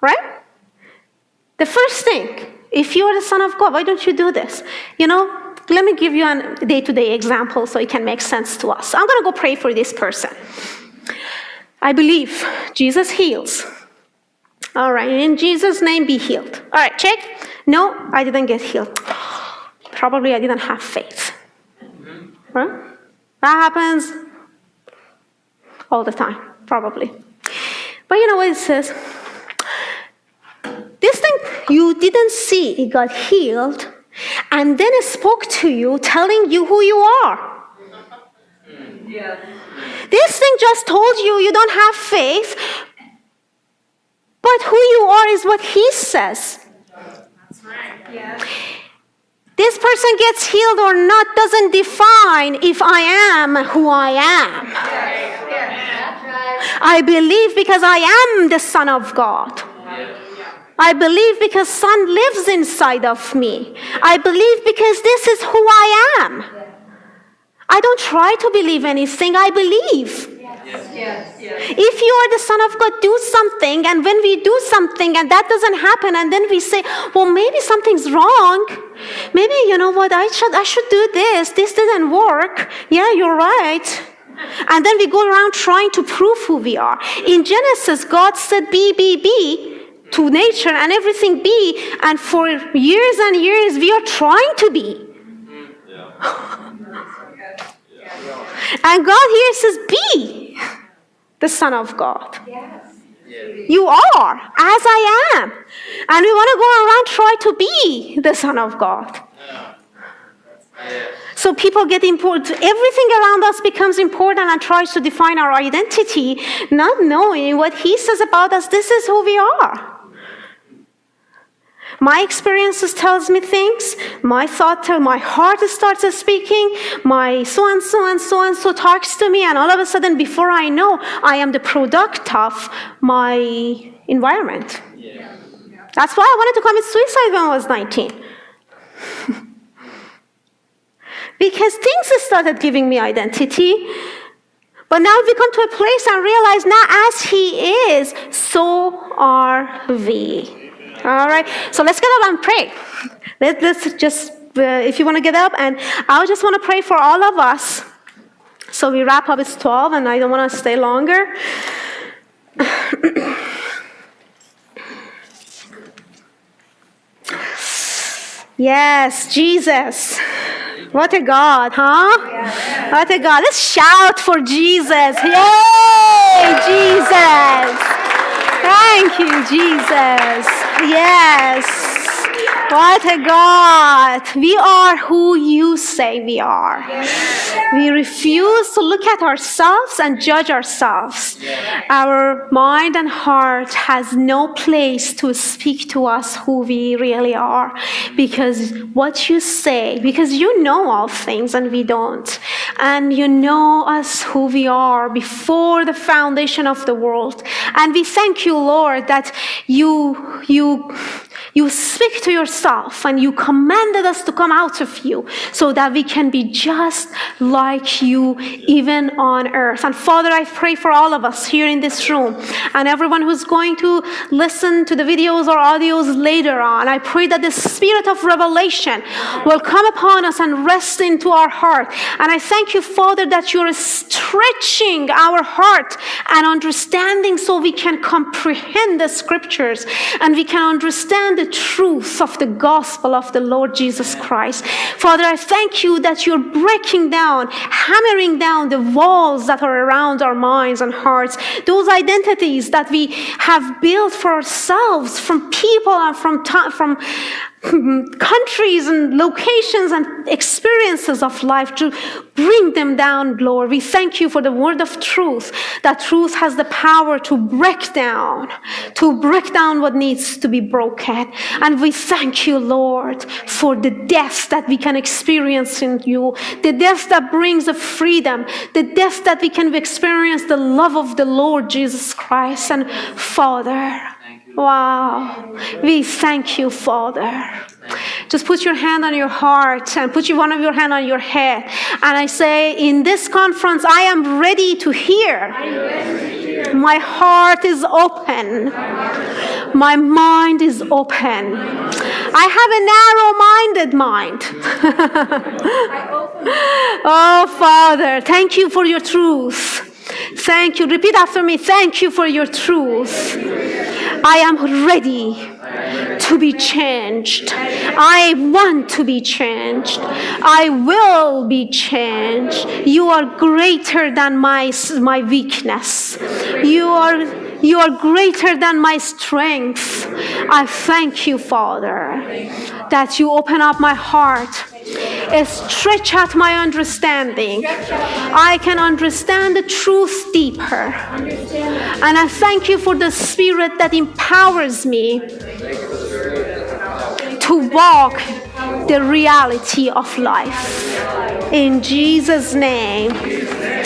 Right? The first thing, if you are the Son of God, why don't you do this? You know, let me give you a day to day example so it can make sense to us. I'm going to go pray for this person. I believe Jesus heals. All right, in Jesus' name, be healed. All right, check. No, I didn't get healed. Probably I didn't have faith. Right? That happens all the time, probably. But you know what it says? This thing you didn't see, it got healed, and then it spoke to you, telling you who you are. Yes. This thing just told you you don't have faith, but who you are is what he says. That's right. Yes. This person gets healed or not doesn't define if I am who I am. Yes. That's right. I believe because I am the Son of God. I believe because Son lives inside of me. I believe because this is who I am. I don't try to believe anything, I believe. Yes. Yes. If you are the Son of God, do something, and when we do something and that doesn't happen, and then we say, well, maybe something's wrong. Maybe, you know what, I should, I should do this. This didn't work. Yeah, you're right. And then we go around trying to prove who we are. In Genesis, God said, be, be, be to nature and everything be. And for years and years, we are trying to be. And God here says, be the Son of God. You are, as I am. And we want to go around try to be the Son of God. So people get important. Everything around us becomes important and tries to define our identity, not knowing what He says about us. This is who we are. My experiences tells me things. My thought, tell, my heart starts speaking. My so and so and so and so talks to me, and all of a sudden, before I know, I am the product of my environment. That's why I wanted to commit suicide when I was 19. because things started giving me identity. But now we come to a place and realize now, as He is, so are we. All right, so let's get up and pray. Let, us just, uh, if you want to get up, and I just want to pray for all of us. So we wrap up, it's 12, and I don't want to stay longer. yes, Jesus. What a God, huh? What a God. Let's shout for Jesus. Yay, Jesus. Thank you, Jesus. Yes. What a God. We are who you say we are. We refuse to look at ourselves and judge ourselves. Our mind and heart has no place to speak to us who we really are because what you say, because you know all things and we don't. And you know us who we are before the foundation of the world. And we thank you, Lord, that you you you speak to yourself and you commanded us to come out of you so that we can be just like you even on earth. And Father, I pray for all of us here in this room and everyone who's going to listen to the videos or audios later on. I pray that the spirit of revelation will come upon us and rest into our heart. And I thank you, Father, that you're stretching our heart and understanding so we can comprehend the scriptures and we can understand the truth of the gospel of the Lord Jesus Christ. Father, I thank you that you're breaking down, hammering down the walls that are around our minds and hearts, those identities that we have built for ourselves from people and from, from countries and locations and experiences of life to bring them down, Lord. We thank you for the word of truth, that truth has the power to break down, to break down what needs to be broken. And we thank you, Lord, for the death that we can experience in you, the death that brings the freedom, the death that we can experience the love of the Lord Jesus Christ. And Father, Wow. We thank you, Father. Just put your hand on your heart and put one of your hand on your head. And I say, in this conference, I am ready to hear. My heart is open. My mind is open. I have a narrow minded mind. oh, Father, thank you for your truth. Thank you. Repeat after me. Thank you for your truth. I am ready to be changed. I want to be changed. I will be changed. You are greater than my, my weakness. You are, you are greater than my strength. I thank you, Father, that you open up my heart stretch out my understanding. I can understand the truth deeper. And I thank you for the spirit that empowers me to walk the reality of life. In Jesus' name.